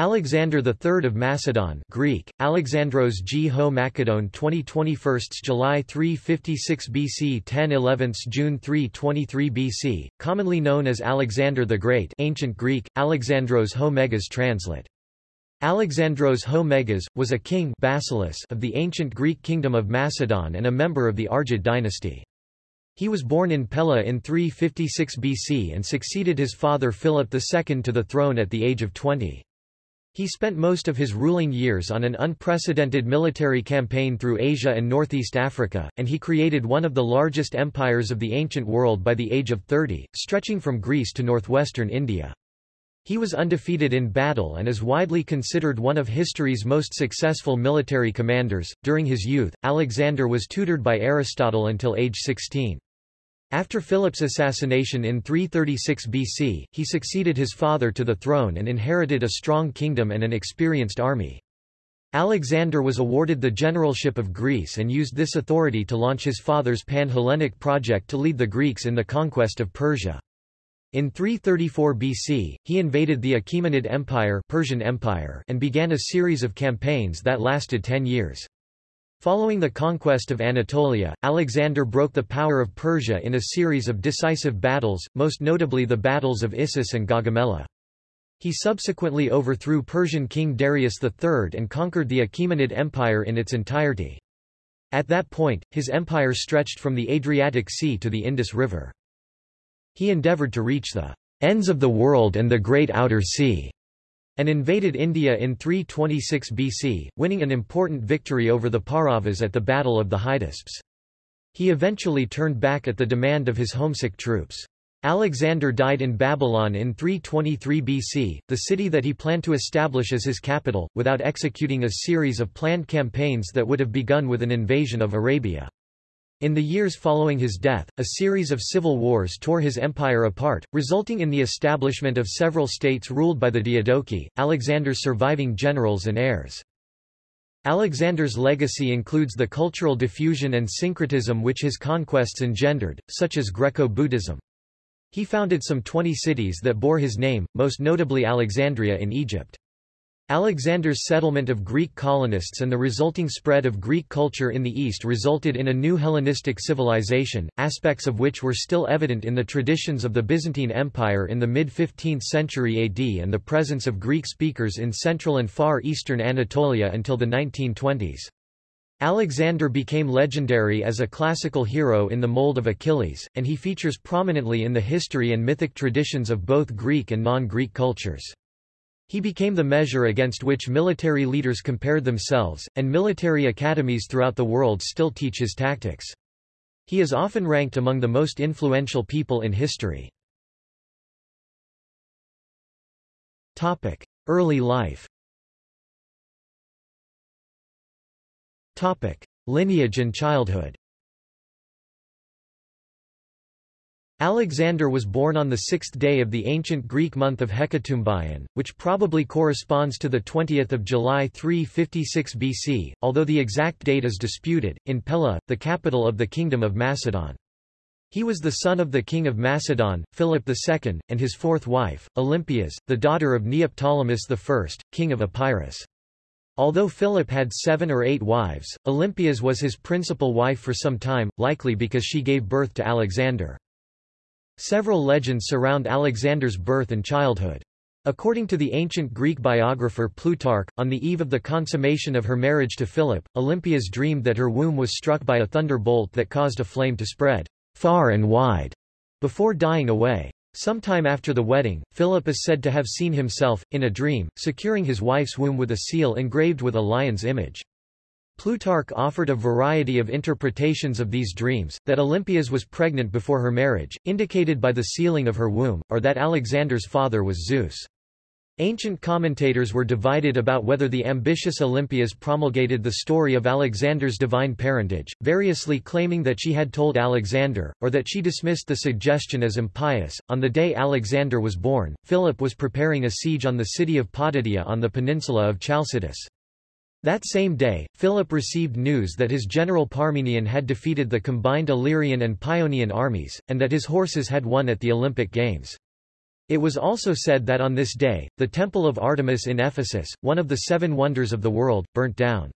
Alexander III of Macedon Greek, Alexandros G. Ho Macedon 2021 July 356 BC 10 11 June 323 BC, commonly known as Alexander the Great ancient Greek, Alexandros Ho Megas translate. Alexandros Ho Megas, was a king basileus of the ancient Greek kingdom of Macedon and a member of the Argead dynasty. He was born in Pella in 356 BC and succeeded his father Philip II to the throne at the age of 20. He spent most of his ruling years on an unprecedented military campaign through Asia and Northeast Africa, and he created one of the largest empires of the ancient world by the age of 30, stretching from Greece to northwestern India. He was undefeated in battle and is widely considered one of history's most successful military commanders. During his youth, Alexander was tutored by Aristotle until age 16. After Philip's assassination in 336 BC, he succeeded his father to the throne and inherited a strong kingdom and an experienced army. Alexander was awarded the generalship of Greece and used this authority to launch his father's Pan-Hellenic project to lead the Greeks in the conquest of Persia. In 334 BC, he invaded the Achaemenid Empire, Persian Empire and began a series of campaigns that lasted ten years. Following the conquest of Anatolia, Alexander broke the power of Persia in a series of decisive battles, most notably the battles of Issus and Gaugamela. He subsequently overthrew Persian king Darius III and conquered the Achaemenid Empire in its entirety. At that point, his empire stretched from the Adriatic Sea to the Indus River. He endeavoured to reach the ends of the world and the great outer sea and invaded India in 326 BC, winning an important victory over the Pauravas at the Battle of the Hydaspes. He eventually turned back at the demand of his homesick troops. Alexander died in Babylon in 323 BC, the city that he planned to establish as his capital, without executing a series of planned campaigns that would have begun with an invasion of Arabia. In the years following his death, a series of civil wars tore his empire apart, resulting in the establishment of several states ruled by the Diadochi, Alexander's surviving generals and heirs. Alexander's legacy includes the cultural diffusion and syncretism which his conquests engendered, such as Greco-Buddhism. He founded some 20 cities that bore his name, most notably Alexandria in Egypt. Alexander's settlement of Greek colonists and the resulting spread of Greek culture in the East resulted in a new Hellenistic civilization, aspects of which were still evident in the traditions of the Byzantine Empire in the mid-15th century AD and the presence of Greek speakers in central and far eastern Anatolia until the 1920s. Alexander became legendary as a classical hero in the mold of Achilles, and he features prominently in the history and mythic traditions of both Greek and non-Greek cultures. He became the measure against which military leaders compared themselves, and military academies throughout the world still teach his tactics. He is often ranked among the most influential people in history. Topic: Early life Topic: Lineage and childhood Alexander was born on the sixth day of the ancient Greek month of Hekatombaion, which probably corresponds to the 20th of July 356 BC, although the exact date is disputed, in Pella, the capital of the Kingdom of Macedon. He was the son of the king of Macedon, Philip II, and his fourth wife, Olympias, the daughter of Neoptolemus I, king of Epirus. Although Philip had seven or eight wives, Olympias was his principal wife for some time, likely because she gave birth to Alexander. Several legends surround Alexander's birth and childhood. According to the ancient Greek biographer Plutarch, on the eve of the consummation of her marriage to Philip, Olympias dreamed that her womb was struck by a thunderbolt that caused a flame to spread far and wide before dying away. Sometime after the wedding, Philip is said to have seen himself, in a dream, securing his wife's womb with a seal engraved with a lion's image. Plutarch offered a variety of interpretations of these dreams, that Olympias was pregnant before her marriage, indicated by the sealing of her womb, or that Alexander's father was Zeus. Ancient commentators were divided about whether the ambitious Olympias promulgated the story of Alexander's divine parentage, variously claiming that she had told Alexander, or that she dismissed the suggestion as impious. On the day Alexander was born, Philip was preparing a siege on the city of Potidaea on the peninsula of Chalcidice. That same day, Philip received news that his general Parmenion had defeated the combined Illyrian and Paeonian armies, and that his horses had won at the Olympic Games. It was also said that on this day, the Temple of Artemis in Ephesus, one of the seven wonders of the world, burnt down.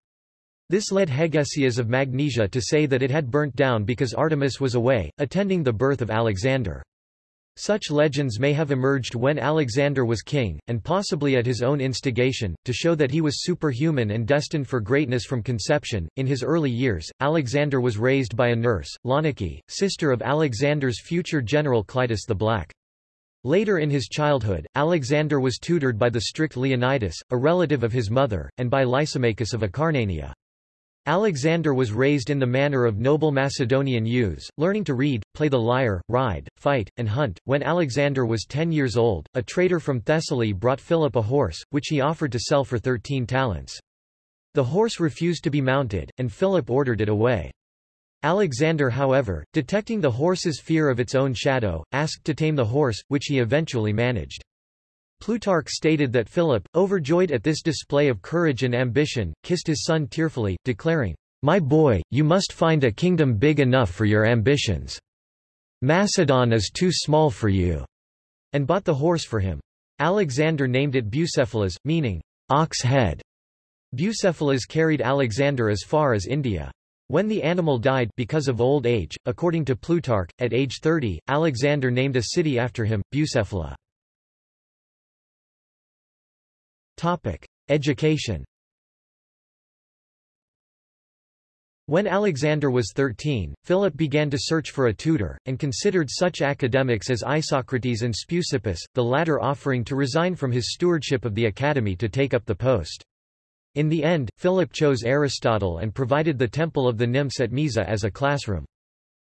This led Hegesias of Magnesia to say that it had burnt down because Artemis was away, attending the birth of Alexander. Such legends may have emerged when Alexander was king, and possibly at his own instigation, to show that he was superhuman and destined for greatness from conception. In his early years, Alexander was raised by a nurse, Launike, sister of Alexander's future general Clytus the Black. Later in his childhood, Alexander was tutored by the strict Leonidas, a relative of his mother, and by Lysimachus of Acarnania. Alexander was raised in the manner of noble Macedonian youths, learning to read, play the lyre, ride, fight, and hunt. When Alexander was ten years old, a trader from Thessaly brought Philip a horse, which he offered to sell for thirteen talents. The horse refused to be mounted, and Philip ordered it away. Alexander however, detecting the horse's fear of its own shadow, asked to tame the horse, which he eventually managed. Plutarch stated that Philip, overjoyed at this display of courage and ambition, kissed his son tearfully, declaring, My boy, you must find a kingdom big enough for your ambitions. Macedon is too small for you, and bought the horse for him. Alexander named it Bucephalus, meaning, ox head. Bucephalus carried Alexander as far as India. When the animal died because of old age, according to Plutarch, at age 30, Alexander named a city after him, Bucephala. Topic: Education. When Alexander was 13, Philip began to search for a tutor, and considered such academics as Isocrates and Speusippus, the latter offering to resign from his stewardship of the academy to take up the post. In the end, Philip chose Aristotle and provided the Temple of the Nymphs at Mieza as a classroom.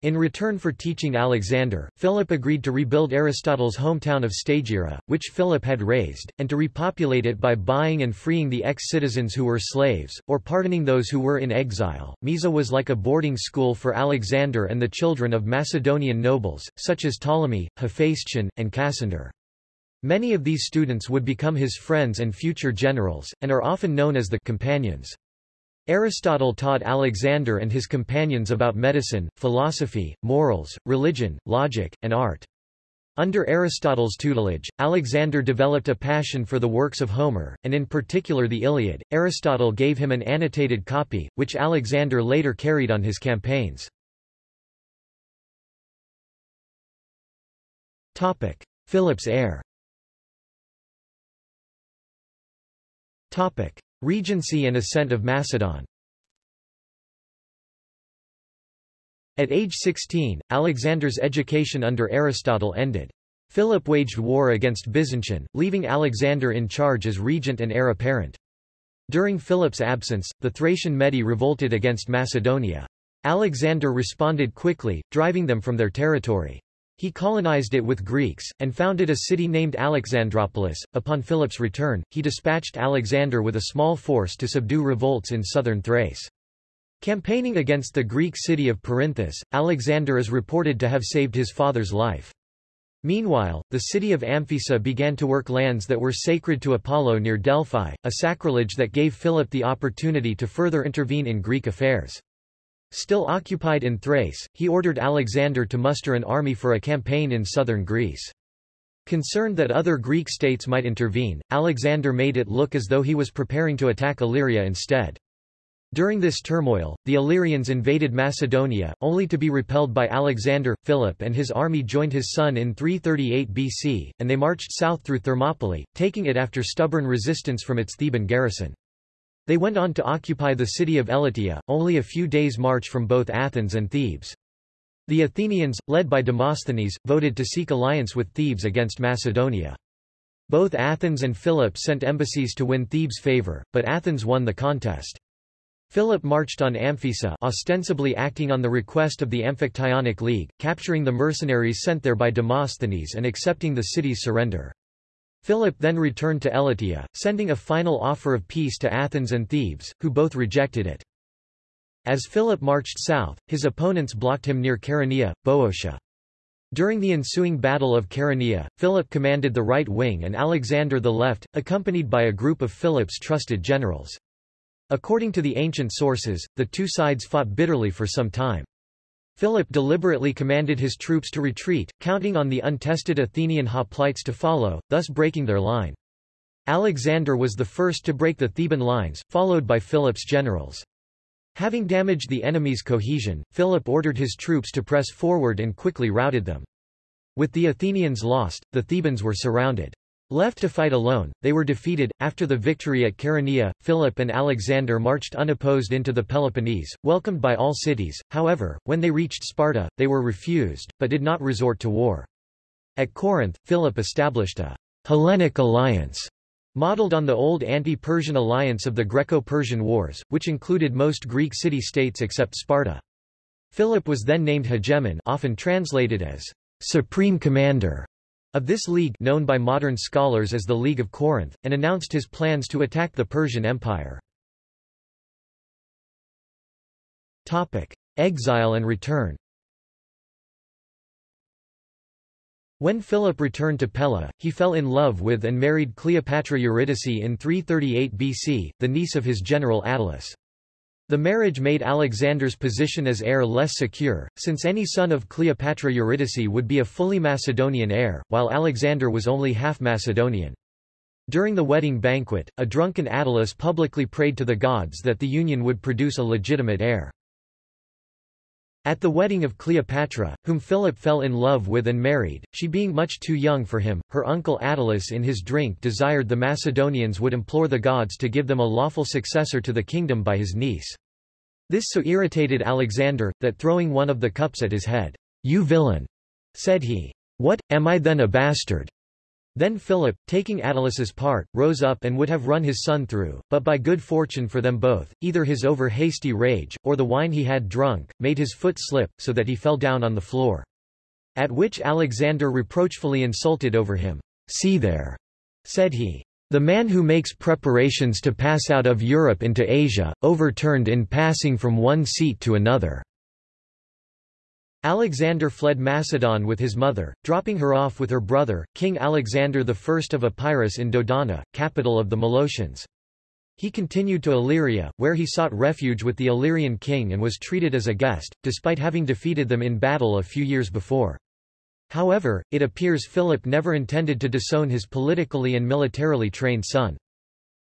In return for teaching Alexander, Philip agreed to rebuild Aristotle's hometown of Stagira, which Philip had razed, and to repopulate it by buying and freeing the ex-citizens who were slaves, or pardoning those who were in exile. Mieza was like a boarding school for Alexander and the children of Macedonian nobles, such as Ptolemy, Hephaestion, and Cassander. Many of these students would become his friends and future generals, and are often known as the companions. Aristotle taught Alexander and his companions about medicine, philosophy, morals, religion, logic, and art. Under Aristotle's tutelage, Alexander developed a passion for the works of Homer, and in particular the Iliad. Aristotle gave him an annotated copy, which Alexander later carried on his campaigns. Topic: Philip's heir Topic: Regency and ascent of Macedon. At age 16, Alexander's education under Aristotle ended. Philip waged war against Byzantium, leaving Alexander in charge as regent and heir apparent. During Philip's absence, the Thracian Maedi revolted against Macedonia. Alexander responded quickly, driving them from their territory. He colonized it with Greeks, and founded a city named Alexandropolis. Upon Philip's return, he dispatched Alexander with a small force to subdue revolts in southern Thrace. Campaigning against the Greek city of Perinthus, Alexander is reported to have saved his father's life. Meanwhile, the city of Amphissa began to work lands that were sacred to Apollo near Delphi, a sacrilege that gave Philip the opportunity to further intervene in Greek affairs. Still occupied in Thrace, he ordered Alexander to muster an army for a campaign in southern Greece. Concerned that other Greek states might intervene, Alexander made it look as though he was preparing to attack Illyria instead. During this turmoil, the Illyrians invaded Macedonia, only to be repelled by Alexander. Philip and his army joined his son in 338 BC, and they marched south through Thermopylae, taking it after stubborn resistance from its Theban garrison. They went on to occupy the city of Elatea, only a few days' march from both Athens and Thebes. The Athenians, led by Demosthenes, voted to seek alliance with Thebes against Macedonia. Both Athens and Philip sent embassies to win Thebes' favor, but Athens won the contest. Philip marched on Amphissa ostensibly acting on the request of the Amphictyonic League, capturing the mercenaries sent there by Demosthenes and accepting the city's surrender. Philip then returned to Elatea, sending a final offer of peace to Athens and Thebes, who both rejected it. As Philip marched south, his opponents blocked him near Chaeronea, Boeotia. During the ensuing Battle of Chaeronea, Philip commanded the right wing and Alexander the left, accompanied by a group of Philip's trusted generals. According to the ancient sources, the two sides fought bitterly for some time. Philip deliberately commanded his troops to retreat, counting on the untested Athenian hoplites to follow, thus breaking their line. Alexander was the first to break the Theban lines, followed by Philip's generals. Having damaged the enemy's cohesion, Philip ordered his troops to press forward and quickly routed them. With the Athenians lost, the Thebans were surrounded. Left to fight alone, they were defeated. After the victory at Chaeronea, Philip and Alexander marched unopposed into the Peloponnese, welcomed by all cities. However, when they reached Sparta, they were refused, but did not resort to war. At Corinth, Philip established a Hellenic alliance, modeled on the old anti-Persian alliance of the Greco-Persian Wars, which included most Greek city-states except Sparta. Philip was then named hegemon often translated as supreme commander of this league known by modern scholars as the League of Corinth, and announced his plans to attack the Persian Empire. Exile and return When Philip returned to Pella, he fell in love with and married Cleopatra Eurydice in 338 BC, the niece of his general Attalus. The marriage made Alexander's position as heir less secure, since any son of Cleopatra Eurydice would be a fully Macedonian heir, while Alexander was only half Macedonian. During the wedding banquet, a drunken Attalus publicly prayed to the gods that the union would produce a legitimate heir. At the wedding of Cleopatra, whom Philip fell in love with and married, she being much too young for him, her uncle Attalus in his drink desired the Macedonians would implore the gods to give them a lawful successor to the kingdom by his niece. This so irritated Alexander, that throwing one of the cups at his head, You villain! said he. What, am I then a bastard? Then Philip, taking Attalus's part, rose up and would have run his son through, but by good fortune for them both, either his over-hasty rage, or the wine he had drunk, made his foot slip, so that he fell down on the floor. At which Alexander reproachfully insulted over him. See there, said he. The man who makes preparations to pass out of Europe into Asia, overturned in passing from one seat to another. Alexander fled Macedon with his mother, dropping her off with her brother, King Alexander I of Epirus in Dodona, capital of the Molossians. He continued to Illyria, where he sought refuge with the Illyrian king and was treated as a guest, despite having defeated them in battle a few years before. However, it appears Philip never intended to disown his politically and militarily trained son.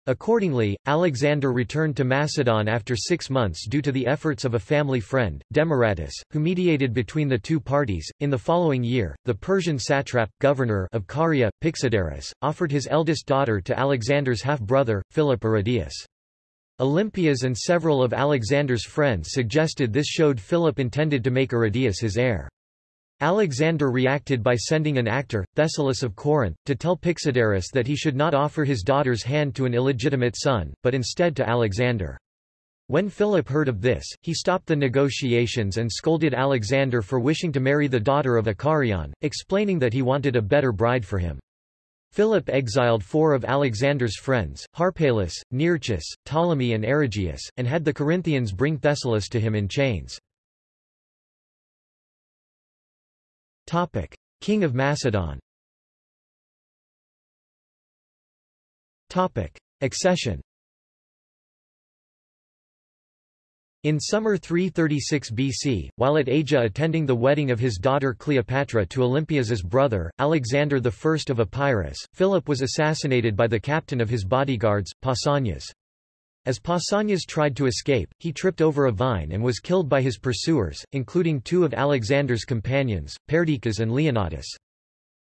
Accordingly, Alexander returned to Macedon after six months due to the efforts of a family friend, Demaratus, who mediated between the two parties. In the following year, the Persian satrap, governor of Caria, Pixodarus, offered his eldest daughter to Alexander's half-brother, Philip Arrhidaeus. Olympias and several of Alexander's friends suggested this showed Philip intended to make Arrhidaeus his heir. Alexander reacted by sending an actor, Thessalus of Corinth, to tell Pixodarus that he should not offer his daughter's hand to an illegitimate son, but instead to Alexander. When Philip heard of this, he stopped the negotiations and scolded Alexander for wishing to marry the daughter of a Carian, explaining that he wanted a better bride for him. Philip exiled four of Alexander's friends, Harpalus, Nearchus, Ptolemy and Erigeus, and had the Corinthians bring Thessalus to him in chains. Topic: King of Macedon. Topic: Accession. In summer 336 BC, while at Aegae attending the wedding of his daughter Cleopatra to Olympias's brother, Alexander I of Epirus, Philip was assassinated by the captain of his bodyguards, Pausanias. As Pausanias tried to escape, he tripped over a vine and was killed by his pursuers, including two of Alexander's companions, Perdiccas and Leonatus.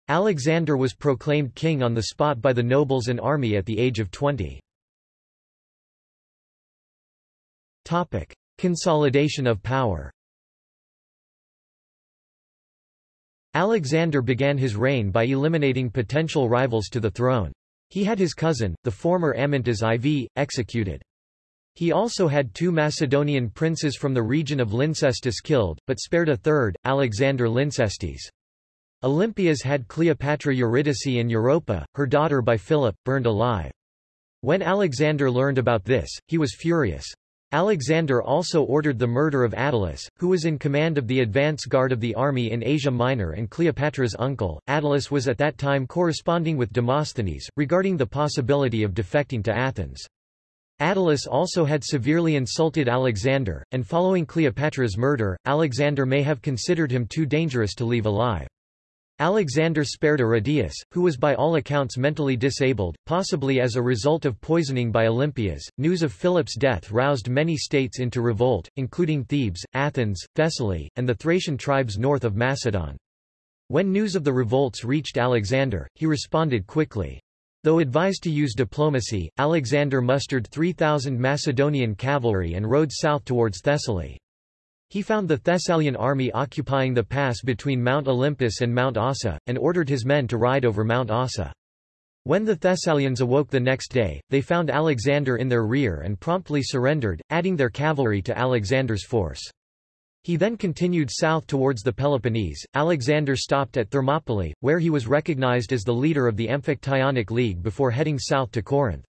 Alexander was proclaimed king on the spot by the nobles and army at the age of 20. Topic. Consolidation of power Alexander began his reign by eliminating potential rivals to the throne. He had his cousin, the former Amyntas IV, executed. He also had two Macedonian princes from the region of Lyncestis killed, but spared a third, Alexander Lyncestes. Olympias had Cleopatra Eurydice and Europa, her daughter by Philip, burned alive. When Alexander learned about this, he was furious. Alexander also ordered the murder of Attalus, who was in command of the advance guard of the army in Asia Minor and Cleopatra's uncle. Attalus was at that time corresponding with Demosthenes, regarding the possibility of defecting to Athens. Attalus also had severely insulted Alexander, and following Cleopatra's murder, Alexander may have considered him too dangerous to leave alive. Alexander spared Aridaeus, who was by all accounts mentally disabled, possibly as a result of poisoning by Olympias. News of Philip's death roused many states into revolt, including Thebes, Athens, Thessaly, and the Thracian tribes north of Macedon. When news of the revolts reached Alexander, he responded quickly. Though advised to use diplomacy, Alexander mustered 3,000 Macedonian cavalry and rode south towards Thessaly. He found the Thessalian army occupying the pass between Mount Olympus and Mount Ossa, and ordered his men to ride over Mount Ossa. When the Thessalians awoke the next day, they found Alexander in their rear and promptly surrendered, adding their cavalry to Alexander's force. He then continued south towards the Peloponnese. Alexander stopped at Thermopylae, where he was recognized as the leader of the Amphictyonic League before heading south to Corinth.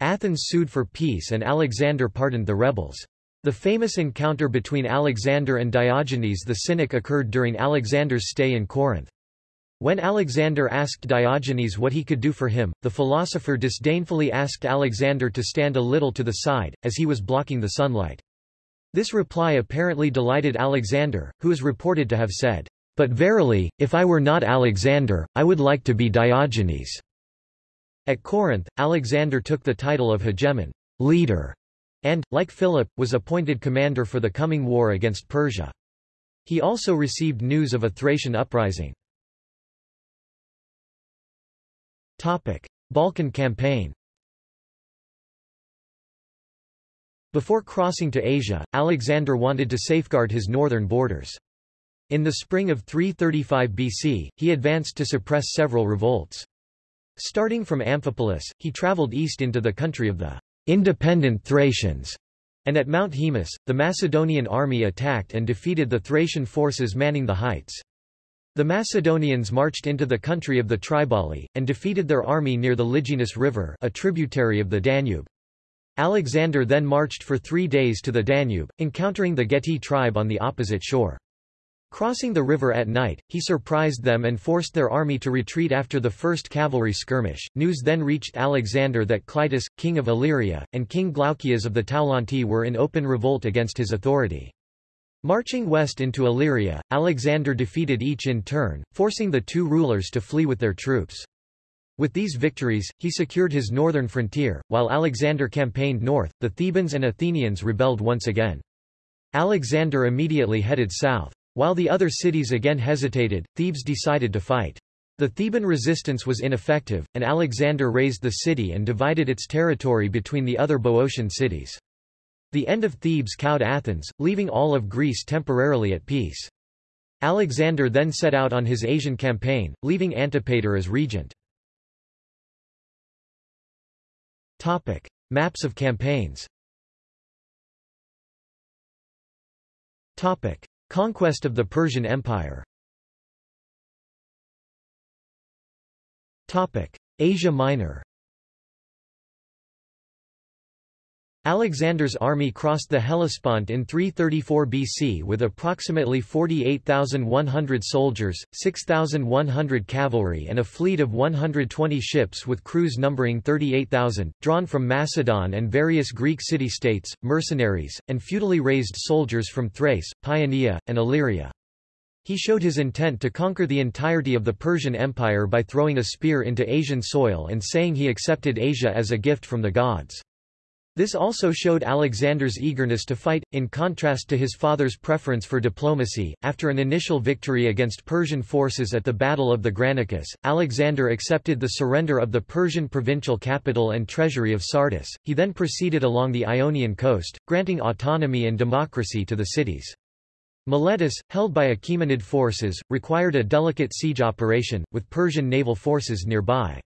Athens sued for peace and Alexander pardoned the rebels. The famous encounter between Alexander and Diogenes the Cynic occurred during Alexander's stay in Corinth. When Alexander asked Diogenes what he could do for him, the philosopher disdainfully asked Alexander to stand a little to the side, as he was blocking the sunlight. This reply apparently delighted Alexander, who is reported to have said, But verily, if I were not Alexander, I would like to be Diogenes. At Corinth, Alexander took the title of hegemon leader, and, like Philip, was appointed commander for the coming war against Persia. He also received news of a Thracian uprising. Balkan campaign Before crossing to Asia, Alexander wanted to safeguard his northern borders. In the spring of 335 BC, he advanced to suppress several revolts. Starting from Amphipolis, he traveled east into the country of the independent Thracians, and at Mount Haemus, the Macedonian army attacked and defeated the Thracian forces manning the heights. The Macedonians marched into the country of the Triballi, and defeated their army near the Liginus River a tributary of the Danube. Alexander then marched for three days to the Danube, encountering the Getae tribe on the opposite shore. Crossing the river at night, he surprised them and forced their army to retreat after the first cavalry skirmish. News then reached Alexander that Clitus, king of Illyria, and King Glaucias of the Taulanti were in open revolt against his authority. Marching west into Illyria, Alexander defeated each in turn, forcing the two rulers to flee with their troops. With these victories, he secured his northern frontier, while Alexander campaigned north, the Thebans and Athenians rebelled once again. Alexander immediately headed south. While the other cities again hesitated, Thebes decided to fight. The Theban resistance was ineffective, and Alexander razed the city and divided its territory between the other Boeotian cities. The end of Thebes cowed Athens, leaving all of Greece temporarily at peace. Alexander then set out on his Asian campaign, leaving Antipater as regent. Topic. Maps of campaigns Topic. Conquest of the Persian Empire Topic. Asia Minor Alexander's army crossed the Hellespont in 334 BC with approximately 48,100 soldiers, 6,100 cavalry and a fleet of 120 ships with crews numbering 38,000, drawn from Macedon and various Greek city-states, mercenaries, and feudally raised soldiers from Thrace, Paeonia, and Illyria. He showed his intent to conquer the entirety of the Persian Empire by throwing a spear into Asian soil and saying he accepted Asia as a gift from the gods. This also showed Alexander's eagerness to fight, in contrast to his father's preference for diplomacy. After an initial victory against Persian forces at the Battle of the Granicus, Alexander accepted the surrender of the Persian provincial capital and treasury of Sardis. He then proceeded along the Ionian coast, granting autonomy and democracy to the cities. Miletus, held by Achaemenid forces, required a delicate siege operation, with Persian naval forces nearby.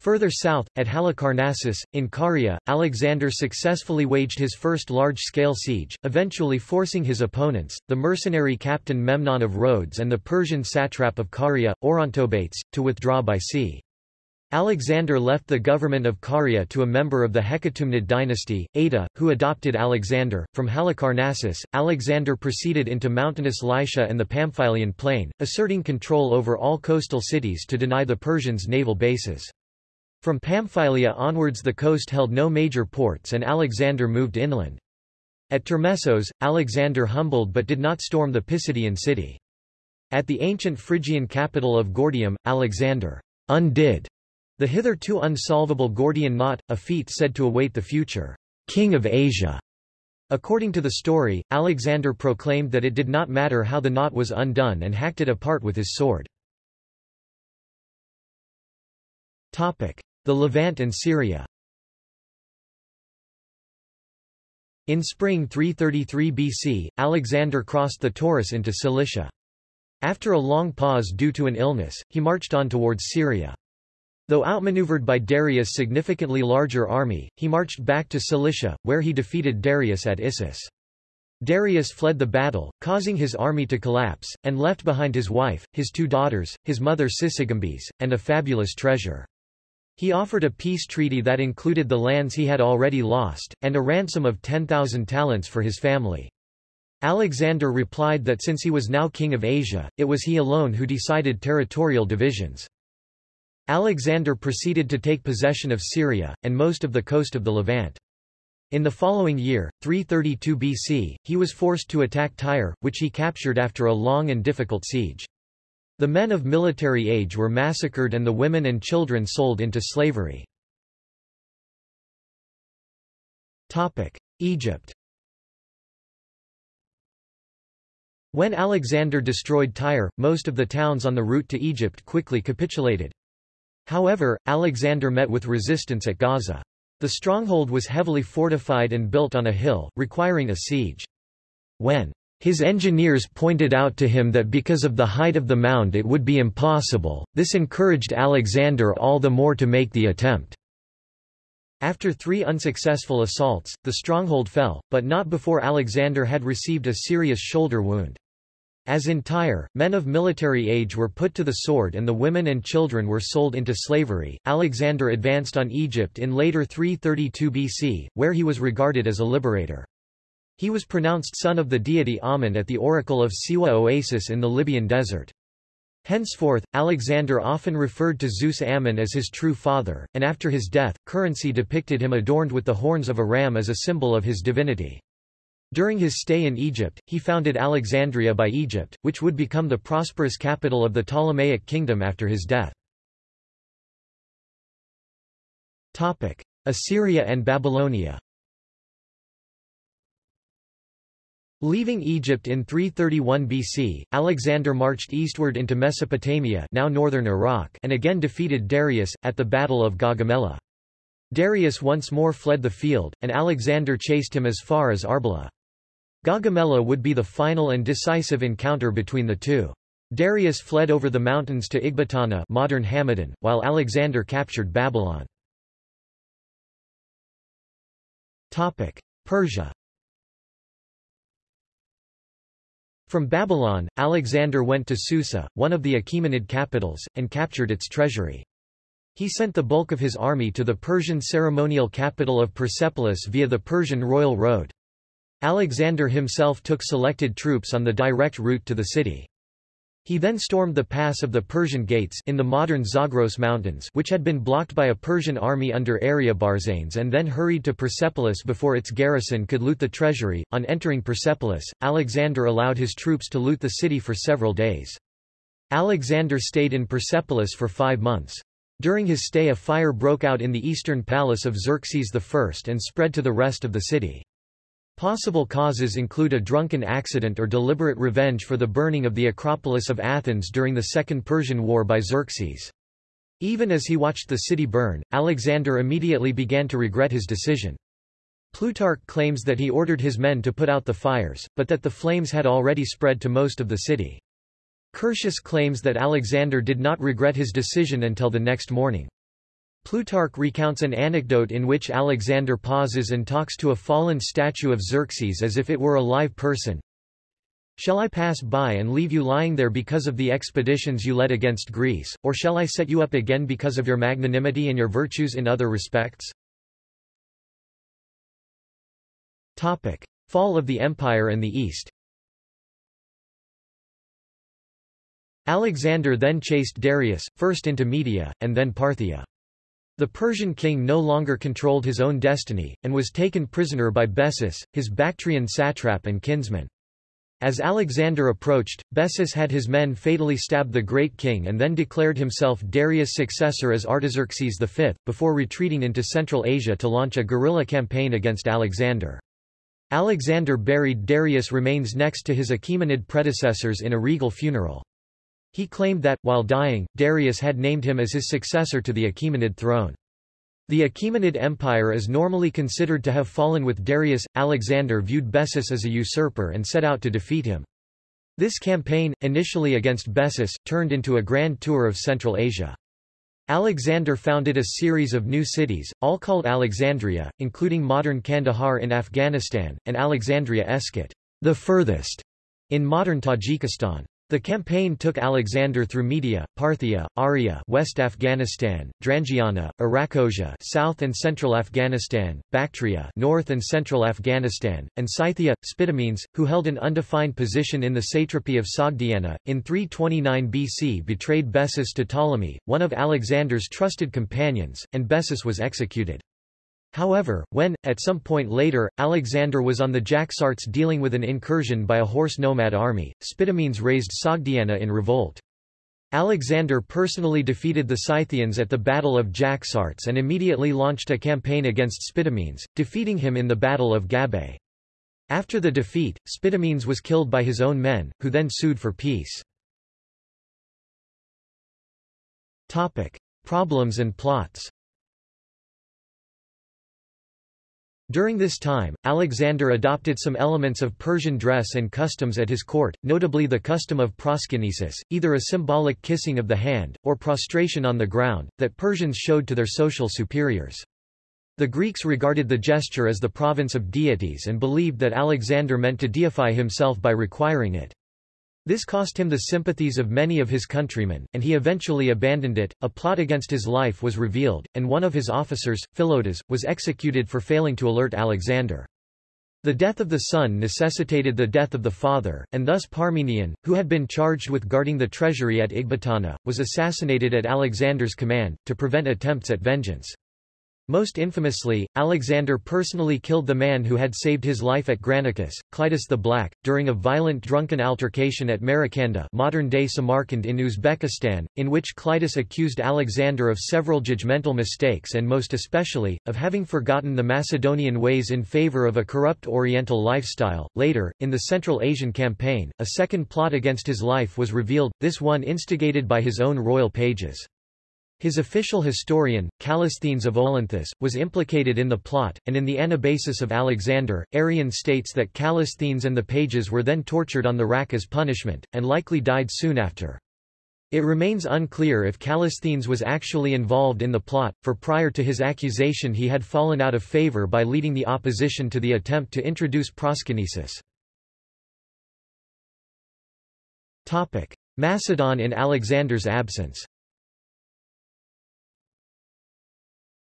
Further south, at Halicarnassus, in Caria, Alexander successfully waged his first large-scale siege, eventually forcing his opponents, the mercenary captain Memnon of Rhodes and the Persian satrap of Caria, Orontobates, to withdraw by sea. Alexander left the government of Caria to a member of the Hecatomnid dynasty, Ada, who adopted Alexander. From Halicarnassus, Alexander proceeded into mountainous Lycia and the Pamphylian plain, asserting control over all coastal cities to deny the Persians naval bases. From Pamphylia onwards the coast held no major ports and Alexander moved inland. At Termessos, Alexander humbled but did not storm the Pisidian city. At the ancient Phrygian capital of Gordium, Alexander undid the hitherto unsolvable Gordian knot, a feat said to await the future king of Asia. According to the story, Alexander proclaimed that it did not matter how the knot was undone and hacked it apart with his sword. The Levant and Syria In spring 333 BC, Alexander crossed the Taurus into Cilicia. After a long pause due to an illness, he marched on towards Syria. Though outmaneuvered by Darius' significantly larger army, he marched back to Cilicia, where he defeated Darius at Issus. Darius fled the battle, causing his army to collapse, and left behind his wife, his two daughters, his mother Sisygambes, and a fabulous treasure. He offered a peace treaty that included the lands he had already lost, and a ransom of 10,000 talents for his family. Alexander replied that since he was now king of Asia, it was he alone who decided territorial divisions. Alexander proceeded to take possession of Syria, and most of the coast of the Levant. In the following year, 332 BC, he was forced to attack Tyre, which he captured after a long and difficult siege. The men of military age were massacred and the women and children sold into slavery. Egypt When Alexander destroyed Tyre, most of the towns on the route to Egypt quickly capitulated. However, Alexander met with resistance at Gaza. The stronghold was heavily fortified and built on a hill, requiring a siege. When his engineers pointed out to him that because of the height of the mound it would be impossible, this encouraged Alexander all the more to make the attempt. After three unsuccessful assaults, the stronghold fell, but not before Alexander had received a serious shoulder wound. As in Tyre, men of military age were put to the sword and the women and children were sold into slavery. Alexander advanced on Egypt in later 332 BC, where he was regarded as a liberator. He was pronounced son of the deity Amun at the oracle of Siwa Oasis in the Libyan desert. Henceforth, Alexander often referred to Zeus Ammon as his true father, and after his death, currency depicted him adorned with the horns of a ram as a symbol of his divinity. During his stay in Egypt, he founded Alexandria by Egypt, which would become the prosperous capital of the Ptolemaic kingdom after his death. Assyria and Babylonia Leaving Egypt in 331 BC, Alexander marched eastward into Mesopotamia now northern Iraq and again defeated Darius, at the Battle of Gaugamela. Darius once more fled the field, and Alexander chased him as far as Arbela. Gaugamela would be the final and decisive encounter between the two. Darius fled over the mountains to Ecbatana modern Hamadan, while Alexander captured Babylon. Persia From Babylon, Alexander went to Susa, one of the Achaemenid capitals, and captured its treasury. He sent the bulk of his army to the Persian ceremonial capital of Persepolis via the Persian royal road. Alexander himself took selected troops on the direct route to the city. He then stormed the pass of the Persian Gates in the modern Zagros Mountains which had been blocked by a Persian army under Ariobarzanes and then hurried to Persepolis before its garrison could loot the treasury. On entering Persepolis, Alexander allowed his troops to loot the city for several days. Alexander stayed in Persepolis for five months. During his stay a fire broke out in the eastern palace of Xerxes I and spread to the rest of the city. Possible causes include a drunken accident or deliberate revenge for the burning of the Acropolis of Athens during the Second Persian War by Xerxes. Even as he watched the city burn, Alexander immediately began to regret his decision. Plutarch claims that he ordered his men to put out the fires, but that the flames had already spread to most of the city. Curtius claims that Alexander did not regret his decision until the next morning. Plutarch recounts an anecdote in which Alexander pauses and talks to a fallen statue of Xerxes as if it were a live person. Shall I pass by and leave you lying there because of the expeditions you led against Greece, or shall I set you up again because of your magnanimity and your virtues in other respects? Topic. Fall of the Empire and the East Alexander then chased Darius, first into Media, and then Parthia. The Persian king no longer controlled his own destiny, and was taken prisoner by Bessus, his Bactrian satrap and kinsman. As Alexander approached, Bessus had his men fatally stab the great king and then declared himself Darius' successor as Artaxerxes V, before retreating into Central Asia to launch a guerrilla campaign against Alexander. Alexander buried Darius' remains next to his Achaemenid predecessors in a regal funeral. He claimed that, while dying, Darius had named him as his successor to the Achaemenid throne. The Achaemenid Empire is normally considered to have fallen with Darius. Alexander viewed Bessus as a usurper and set out to defeat him. This campaign, initially against Bessus, turned into a grand tour of Central Asia. Alexander founded a series of new cities, all called Alexandria, including modern Kandahar in Afghanistan, and Alexandria Eschate, the furthest, in modern Tajikistan. The campaign took Alexander through Media, Parthia, Arya West Afghanistan, Drangiana, Arachosia South and Central Afghanistan, Bactria North and Central Afghanistan, and Scythia, Spitamenes, who held an undefined position in the satrapy of Sogdiana, in 329 BC betrayed Bessus to Ptolemy, one of Alexander's trusted companions, and Bessus was executed. However, when, at some point later, Alexander was on the Jaxartes dealing with an incursion by a horse nomad army, Spitamenes raised Sogdiana in revolt. Alexander personally defeated the Scythians at the Battle of Jaxartes and immediately launched a campaign against Spitamenes, defeating him in the Battle of Gabae. After the defeat, Spitamenes was killed by his own men, who then sued for peace. Topic. Problems and plots During this time, Alexander adopted some elements of Persian dress and customs at his court, notably the custom of proskynesis, either a symbolic kissing of the hand, or prostration on the ground, that Persians showed to their social superiors. The Greeks regarded the gesture as the province of deities and believed that Alexander meant to deify himself by requiring it. This cost him the sympathies of many of his countrymen, and he eventually abandoned it. A plot against his life was revealed, and one of his officers, Philotas, was executed for failing to alert Alexander. The death of the son necessitated the death of the father, and thus Parmenion, who had been charged with guarding the treasury at Ecbatana, was assassinated at Alexander's command, to prevent attempts at vengeance. Most infamously, Alexander personally killed the man who had saved his life at Granicus, Clitus the Black, during a violent drunken altercation at Maracanda modern-day Samarkand in Uzbekistan, in which Clitus accused Alexander of several judgmental mistakes and most especially, of having forgotten the Macedonian ways in favor of a corrupt Oriental lifestyle. Later, in the Central Asian campaign, a second plot against his life was revealed, this one instigated by his own royal pages. His official historian, Callisthenes of Olynthus, was implicated in the plot, and in the Anabasis of Alexander, Arrian states that Callisthenes and the pages were then tortured on the rack as punishment, and likely died soon after. It remains unclear if Callisthenes was actually involved in the plot, for prior to his accusation he had fallen out of favor by leading the opposition to the attempt to introduce proskynesis. Macedon in Alexander's absence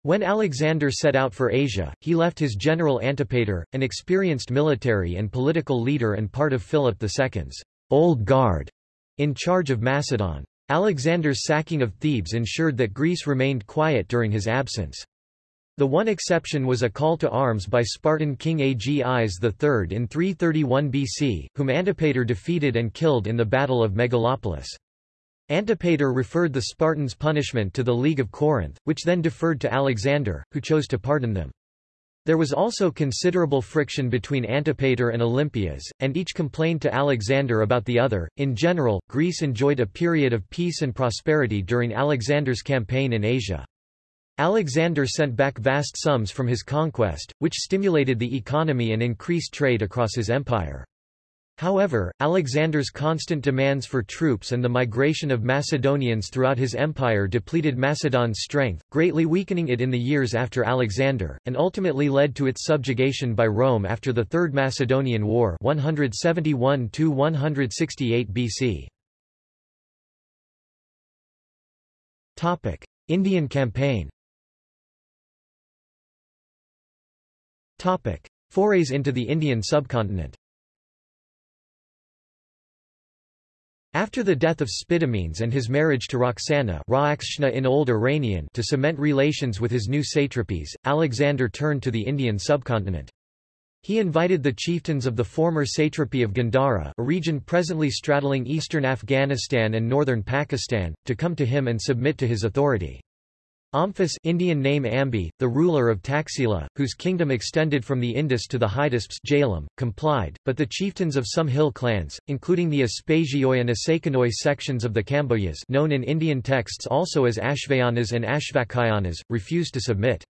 When Alexander set out for Asia, he left his general Antipater, an experienced military and political leader and part of Philip II's Old Guard, in charge of Macedon. Alexander's sacking of Thebes ensured that Greece remained quiet during his absence. The one exception was a call to arms by Spartan king Agis III in 331 BC, whom Antipater defeated and killed in the Battle of Megalopolis. Antipater referred the Spartans' punishment to the League of Corinth, which then deferred to Alexander, who chose to pardon them. There was also considerable friction between Antipater and Olympias, and each complained to Alexander about the other. In general, Greece enjoyed a period of peace and prosperity during Alexander's campaign in Asia. Alexander sent back vast sums from his conquest, which stimulated the economy and increased trade across his empire. However, Alexander's constant demands for troops and the migration of Macedonians throughout his empire depleted Macedon's strength, greatly weakening it in the years after Alexander, and ultimately led to its subjugation by Rome after the Third Macedonian War 171–168 BC. Indian campaign Forays into the Indian subcontinent After the death of Spitamenes and his marriage to Roxana in Old Iranian to cement relations with his new satrapies, Alexander turned to the Indian subcontinent. He invited the chieftains of the former satrapy of Gandhara a region presently straddling eastern Afghanistan and northern Pakistan, to come to him and submit to his authority. Omphis Indian name Ambi, the ruler of Taxila, whose kingdom extended from the Indus to the Hydaspes Jhelum, complied, but the chieftains of some hill clans, including the Aspagioi and Asakanoi sections of the Kambojas known in Indian texts also as Ashvayanas and Ashvakayanas, refused to submit.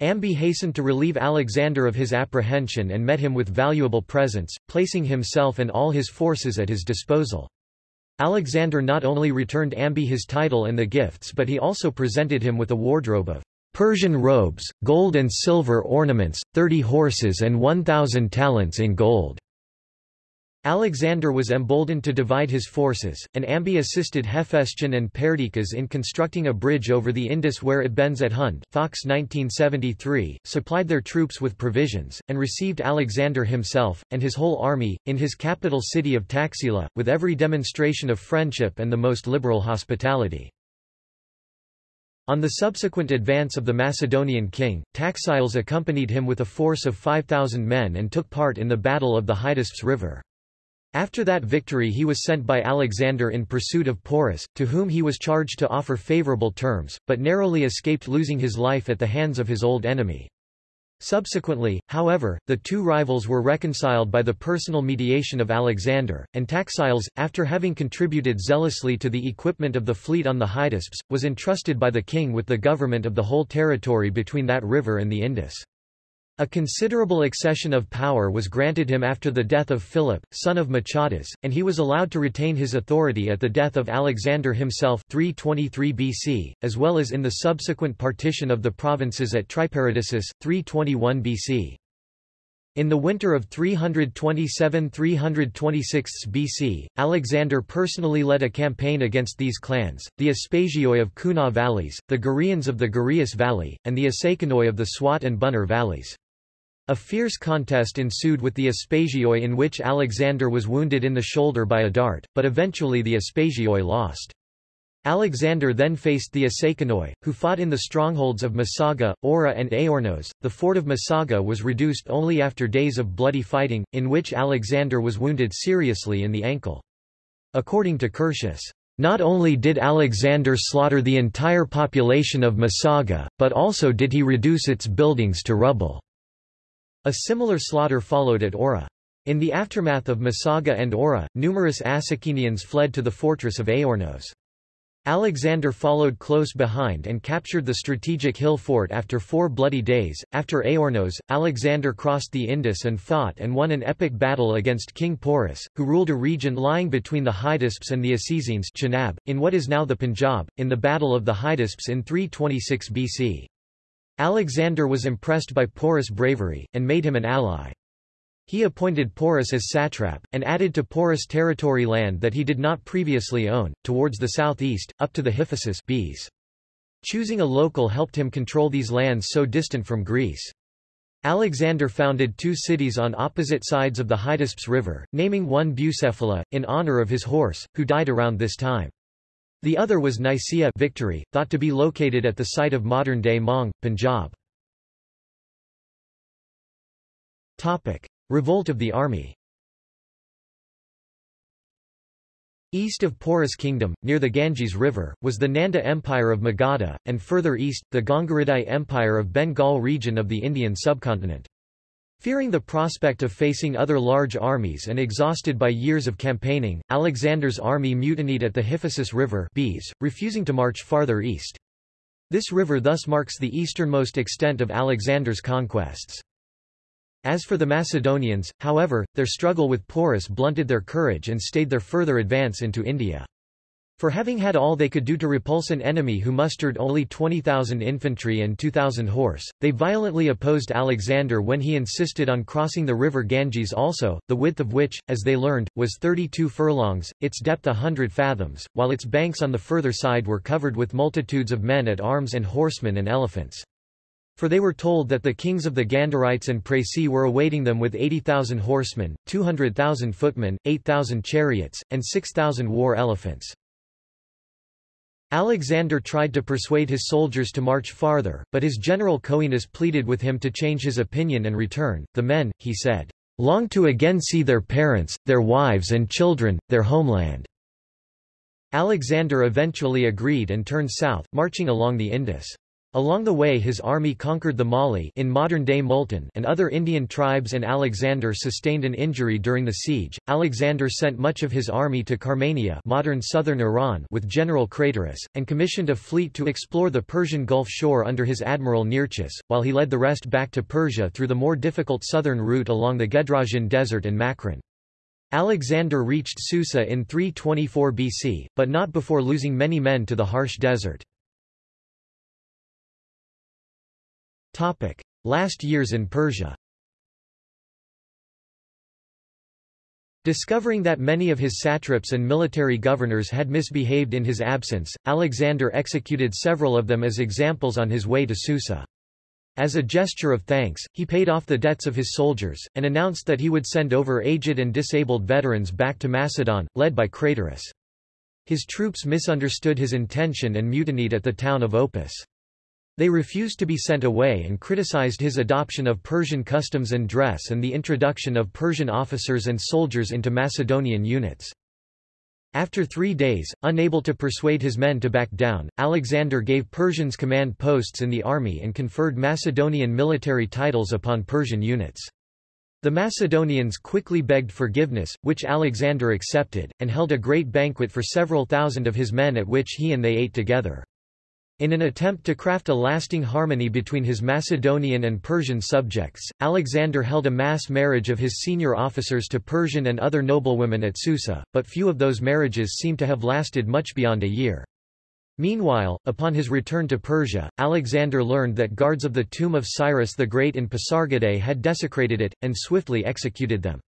Ambi hastened to relieve Alexander of his apprehension and met him with valuable presents, placing himself and all his forces at his disposal. Alexander not only returned Ambi his title and the gifts but he also presented him with a wardrobe of Persian robes, gold and silver ornaments, thirty horses and one thousand talents in gold. Alexander was emboldened to divide his forces, and Ambi assisted Hephaestion and Perdiccas in constructing a bridge over the Indus where it bends at Hund. Fox 1973, supplied their troops with provisions, and received Alexander himself, and his whole army, in his capital city of Taxila, with every demonstration of friendship and the most liberal hospitality. On the subsequent advance of the Macedonian king, Taxiles accompanied him with a force of 5,000 men and took part in the Battle of the Hydaspes River. After that victory he was sent by Alexander in pursuit of Porus, to whom he was charged to offer favorable terms, but narrowly escaped losing his life at the hands of his old enemy. Subsequently, however, the two rivals were reconciled by the personal mediation of Alexander, and Taxiles, after having contributed zealously to the equipment of the fleet on the Hydaspes, was entrusted by the king with the government of the whole territory between that river and the Indus. A considerable accession of power was granted him after the death of Philip, son of Machatas, and he was allowed to retain his authority at the death of Alexander himself 323 BC, as well as in the subsequent partition of the provinces at Triparadissus, 321 BC. In the winter of 327–326 BC, Alexander personally led a campaign against these clans, the Aspasioi of Kunar valleys, the Guraeans of the Guraeus valley, and the Assakenoi of the Swat and Buner valleys. A fierce contest ensued with the Aspasioi in which Alexander was wounded in the shoulder by a dart, but eventually the Aspasioi lost. Alexander then faced the Assakenoi, who fought in the strongholds of Masaga, Ora and Aornos. The fort of Masaga was reduced only after days of bloody fighting, in which Alexander was wounded seriously in the ankle. According to Curtius, not only did Alexander slaughter the entire population of Masaga, but also did he reduce its buildings to rubble. A similar slaughter followed at Ora. In the aftermath of Masaga and Ora, numerous Assakenians fled to the fortress of Aornos. Alexander followed close behind and captured the strategic hill fort after four bloody days. After Aornos, Alexander crossed the Indus and fought and won an epic battle against King Porus, who ruled a region lying between the Hydaspes and the Acesines Chenab, in what is now the Punjab, in the Battle of the Hydaspes in 326 BC. Alexander was impressed by Porus' bravery, and made him an ally. He appointed Porus as satrap, and added to Porus territory land that he did not previously own, towards the southeast, up to the Hyphasis Beas. Choosing a local helped him control these lands so distant from Greece. Alexander founded two cities on opposite sides of the Hydaspes River, naming one Bucephala, in honor of his horse, who died around this time. The other was Nicaea victory, thought to be located at the site of modern-day Mong, Punjab. Topic. Revolt of the army East of Porus Kingdom, near the Ganges River, was the Nanda Empire of Magadha, and further east, the Gangaridai Empire of Bengal region of the Indian subcontinent. Fearing the prospect of facing other large armies and exhausted by years of campaigning, Alexander's army mutinied at the Hyphasis River Beas, refusing to march farther east. This river thus marks the easternmost extent of Alexander's conquests. As for the Macedonians, however, their struggle with Porus blunted their courage and stayed their further advance into India. For having had all they could do to repulse an enemy who mustered only 20,000 infantry and 2,000 horse, they violently opposed Alexander when he insisted on crossing the river Ganges also, the width of which, as they learned, was 32 furlongs, its depth a hundred fathoms, while its banks on the further side were covered with multitudes of men at arms and horsemen and elephants. For they were told that the kings of the Ganderites and Praesii were awaiting them with 80,000 horsemen, 200,000 footmen, 8,000 chariots, and 6,000 war elephants. Alexander tried to persuade his soldiers to march farther, but his general Coenus pleaded with him to change his opinion and return. The men, he said, long to again see their parents, their wives and children, their homeland. Alexander eventually agreed and turned south, marching along the Indus. Along the way his army conquered the Malli in modern-day Multan and other Indian tribes and Alexander sustained an injury during the siege. Alexander sent much of his army to Carmania modern southern Iran with General Craterus, and commissioned a fleet to explore the Persian Gulf shore under his admiral Nearchus, while he led the rest back to Persia through the more difficult southern route along the Gedrosian Desert and Makran. Alexander reached Susa in 324 BC, but not before losing many men to the harsh desert. Last years in Persia Discovering that many of his satraps and military governors had misbehaved in his absence, Alexander executed several of them as examples on his way to Susa. As a gesture of thanks, he paid off the debts of his soldiers, and announced that he would send over aged and disabled veterans back to Macedon, led by Craterus. His troops misunderstood his intention and mutinied at the town of Opis. They refused to be sent away and criticized his adoption of Persian customs and dress and the introduction of Persian officers and soldiers into Macedonian units. After three days, unable to persuade his men to back down, Alexander gave Persians command posts in the army and conferred Macedonian military titles upon Persian units. The Macedonians quickly begged forgiveness, which Alexander accepted, and held a great banquet for several thousand of his men at which he and they ate together. In an attempt to craft a lasting harmony between his Macedonian and Persian subjects, Alexander held a mass marriage of his senior officers to Persian and other noblewomen at Susa, but few of those marriages seem to have lasted much beyond a year. Meanwhile, upon his return to Persia, Alexander learned that guards of the tomb of Cyrus the Great in Pasargadae had desecrated it, and swiftly executed them.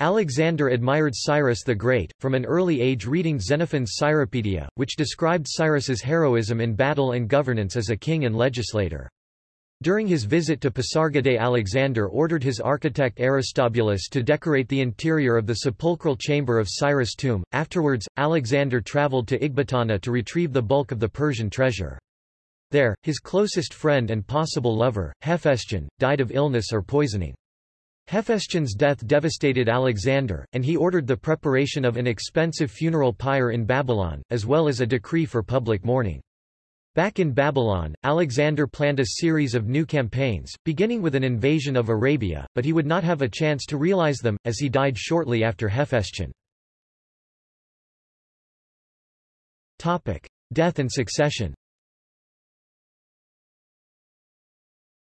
Alexander admired Cyrus the Great, from an early age reading Xenophon's Cyropaedia, which described Cyrus's heroism in battle and governance as a king and legislator. During his visit to Pasargadae Alexander ordered his architect Aristobulus to decorate the interior of the sepulchral chamber of Cyrus' tomb. Afterwards, Alexander traveled to Ecbatana to retrieve the bulk of the Persian treasure. There, his closest friend and possible lover, Hephaestion, died of illness or poisoning. Hephaestion's death devastated Alexander, and he ordered the preparation of an expensive funeral pyre in Babylon, as well as a decree for public mourning. Back in Babylon, Alexander planned a series of new campaigns, beginning with an invasion of Arabia, but he would not have a chance to realize them, as he died shortly after Hephaestion. Death and succession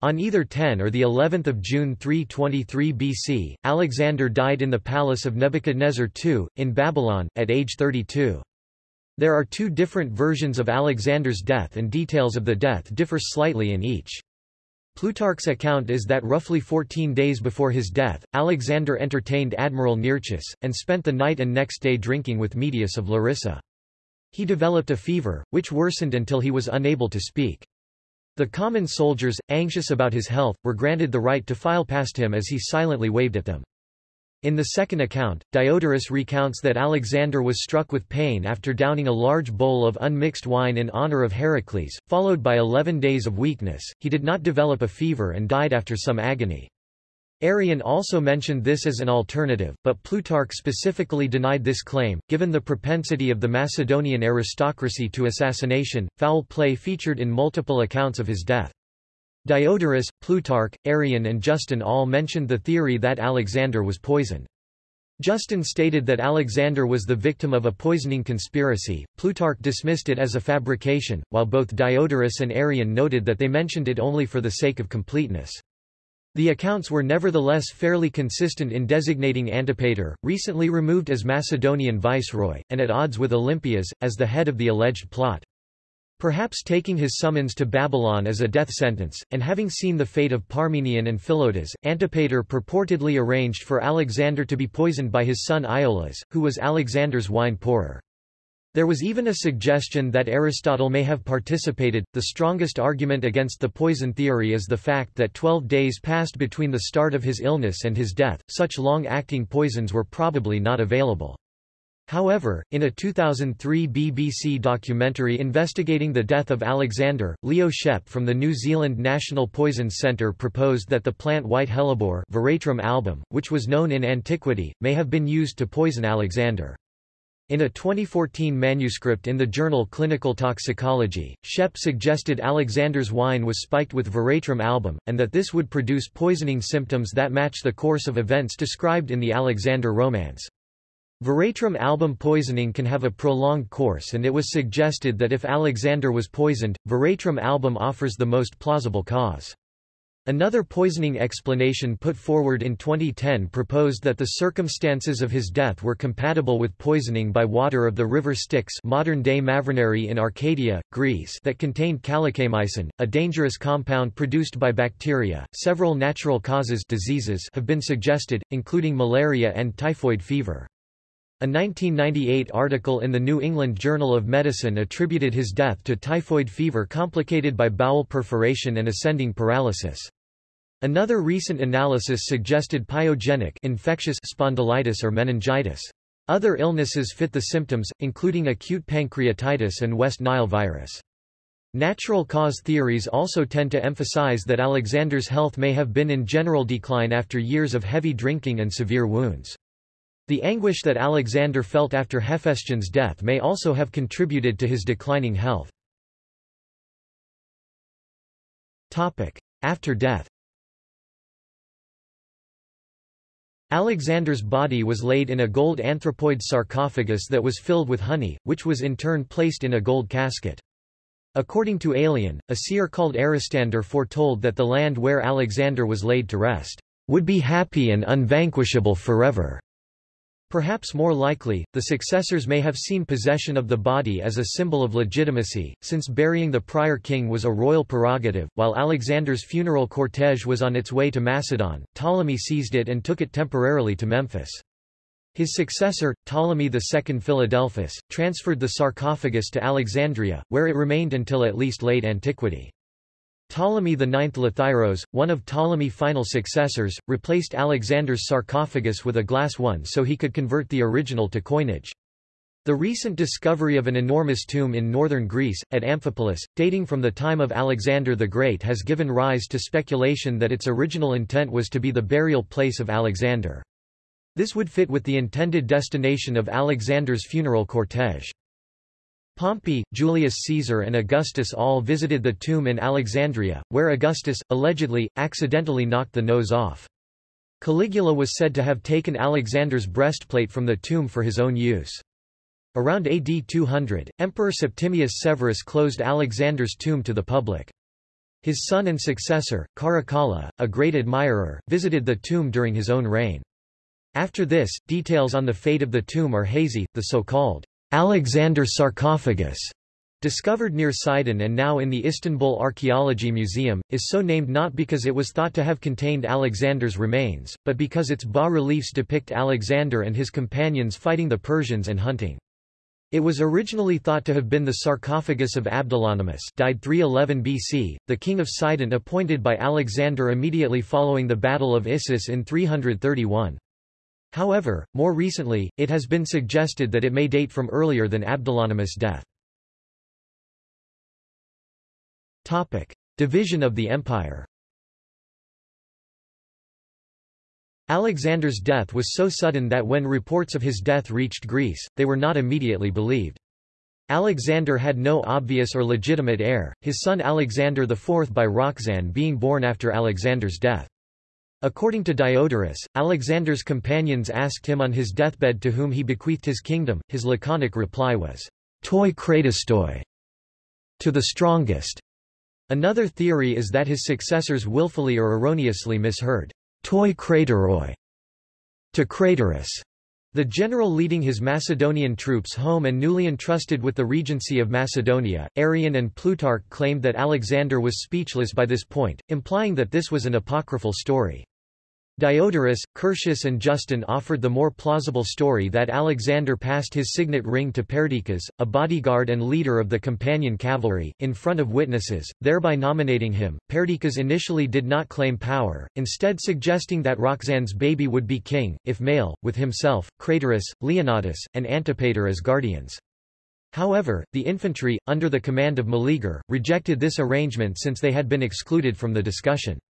On either 10 or the 11th of June 323 BC, Alexander died in the palace of Nebuchadnezzar II, in Babylon, at age 32. There are two different versions of Alexander's death and details of the death differ slightly in each. Plutarch's account is that roughly 14 days before his death, Alexander entertained Admiral Nearchus, and spent the night and next day drinking with Medius of Larissa. He developed a fever, which worsened until he was unable to speak. The common soldiers, anxious about his health, were granted the right to file past him as he silently waved at them. In the second account, Diodorus recounts that Alexander was struck with pain after downing a large bowl of unmixed wine in honor of Heracles, followed by eleven days of weakness. He did not develop a fever and died after some agony. Arrian also mentioned this as an alternative, but Plutarch specifically denied this claim, given the propensity of the Macedonian aristocracy to assassination. Foul play featured in multiple accounts of his death. Diodorus, Plutarch, Arrian and Justin all mentioned the theory that Alexander was poisoned. Justin stated that Alexander was the victim of a poisoning conspiracy, Plutarch dismissed it as a fabrication, while both Diodorus and Arrian noted that they mentioned it only for the sake of completeness. The accounts were nevertheless fairly consistent in designating Antipater, recently removed as Macedonian viceroy, and at odds with Olympias, as the head of the alleged plot. Perhaps taking his summons to Babylon as a death sentence, and having seen the fate of Parmenion and Philotas, Antipater purportedly arranged for Alexander to be poisoned by his son Iolaus, who was Alexander's wine pourer. There was even a suggestion that Aristotle may have participated. The strongest argument against the poison theory is the fact that 12 days passed between the start of his illness and his death, such long-acting poisons were probably not available. However, in a 2003 BBC documentary investigating the death of Alexander, Leo Schep from the New Zealand National Poisons Centre proposed that the plant white hellebore Veratrum album, which was known in antiquity, may have been used to poison Alexander. In a 2014 manuscript in the journal Clinical Toxicology, Schep suggested Alexander's wine was spiked with veratrum album, and that this would produce poisoning symptoms that match the course of events described in the Alexander romance. Veratrum album poisoning can have a prolonged course and it was suggested that if Alexander was poisoned, veratrum album offers the most plausible cause. Another poisoning explanation put forward in 2010 proposed that the circumstances of his death were compatible with poisoning by water of the river Styx modern-day Mavroneri in Arcadia, Greece that contained calicheamicin, a dangerous compound produced by bacteria. Several natural causes diseases have been suggested, including malaria and typhoid fever. A 1998 article in the New England Journal of Medicine attributed his death to typhoid fever complicated by bowel perforation and ascending paralysis. Another recent analysis suggested pyogenic infectious spondylitis or meningitis. Other illnesses fit the symptoms, including acute pancreatitis and West Nile virus. Natural cause theories also tend to emphasize that Alexander's health may have been in general decline after years of heavy drinking and severe wounds. The anguish that Alexander felt after Hephaestion's death may also have contributed to his declining health. After death Alexander's body was laid in a gold anthropoid sarcophagus that was filled with honey, which was in turn placed in a gold casket. According to Aelian, a seer called Aristander foretold that the land where Alexander was laid to rest, would be happy and unvanquishable forever. Perhaps more likely, the successors may have seen possession of the body as a symbol of legitimacy, since burying the prior king was a royal prerogative. While Alexander's funeral cortege was on its way to Macedon, Ptolemy seized it and took it temporarily to Memphis. His successor, Ptolemy II Philadelphus, transferred the sarcophagus to Alexandria, where it remained until at least late antiquity. Ptolemy IX Lathyrus, one of Ptolemy's final successors, replaced Alexander's sarcophagus with a glass one so he could convert the original to coinage. The recent discovery of an enormous tomb in northern Greece, at Amphipolis, dating from the time of Alexander the Great has given rise to speculation that its original intent was to be the burial place of Alexander. This would fit with the intended destination of Alexander's funeral cortege. Pompey, Julius Caesar and Augustus all visited the tomb in Alexandria, where Augustus, allegedly, accidentally knocked the nose off. Caligula was said to have taken Alexander's breastplate from the tomb for his own use. Around AD 200, Emperor Septimius Severus closed Alexander's tomb to the public. His son and successor, Caracalla, a great admirer, visited the tomb during his own reign. After this, details on the fate of the tomb are hazy, the so-called Alexander sarcophagus, discovered near Sidon and now in the Istanbul Archaeology Museum, is so named not because it was thought to have contained Alexander's remains, but because its bas-reliefs depict Alexander and his companions fighting the Persians and hunting. It was originally thought to have been the sarcophagus of Abdolonymus died 311 BC, the king of Sidon appointed by Alexander immediately following the Battle of Issus in 331. However, more recently, it has been suggested that it may date from earlier than Abdolonymus' death. Topic. Division of the empire Alexander's death was so sudden that when reports of his death reached Greece, they were not immediately believed. Alexander had no obvious or legitimate heir, his son Alexander IV by Roxanne being born after Alexander's death. According to Diodorus, Alexander's companions asked him on his deathbed to whom he bequeathed his kingdom, his laconic reply was, toi kratistoi, to the strongest. Another theory is that his successors willfully or erroneously misheard, toi krateroi, to Craterus. The general leading his Macedonian troops home and newly entrusted with the regency of Macedonia, Arrian and Plutarch claimed that Alexander was speechless by this point, implying that this was an apocryphal story. Diodorus, Curtius and Justin offered the more plausible story that Alexander passed his signet ring to Perdiccas, a bodyguard and leader of the companion cavalry, in front of witnesses, thereby nominating him. Perdiccas initially did not claim power, instead suggesting that Roxanne's baby would be king, if male, with himself, Craterus, Leonatus, and Antipater as guardians. However, the infantry, under the command of Meleager, rejected this arrangement since they had been excluded from the discussion.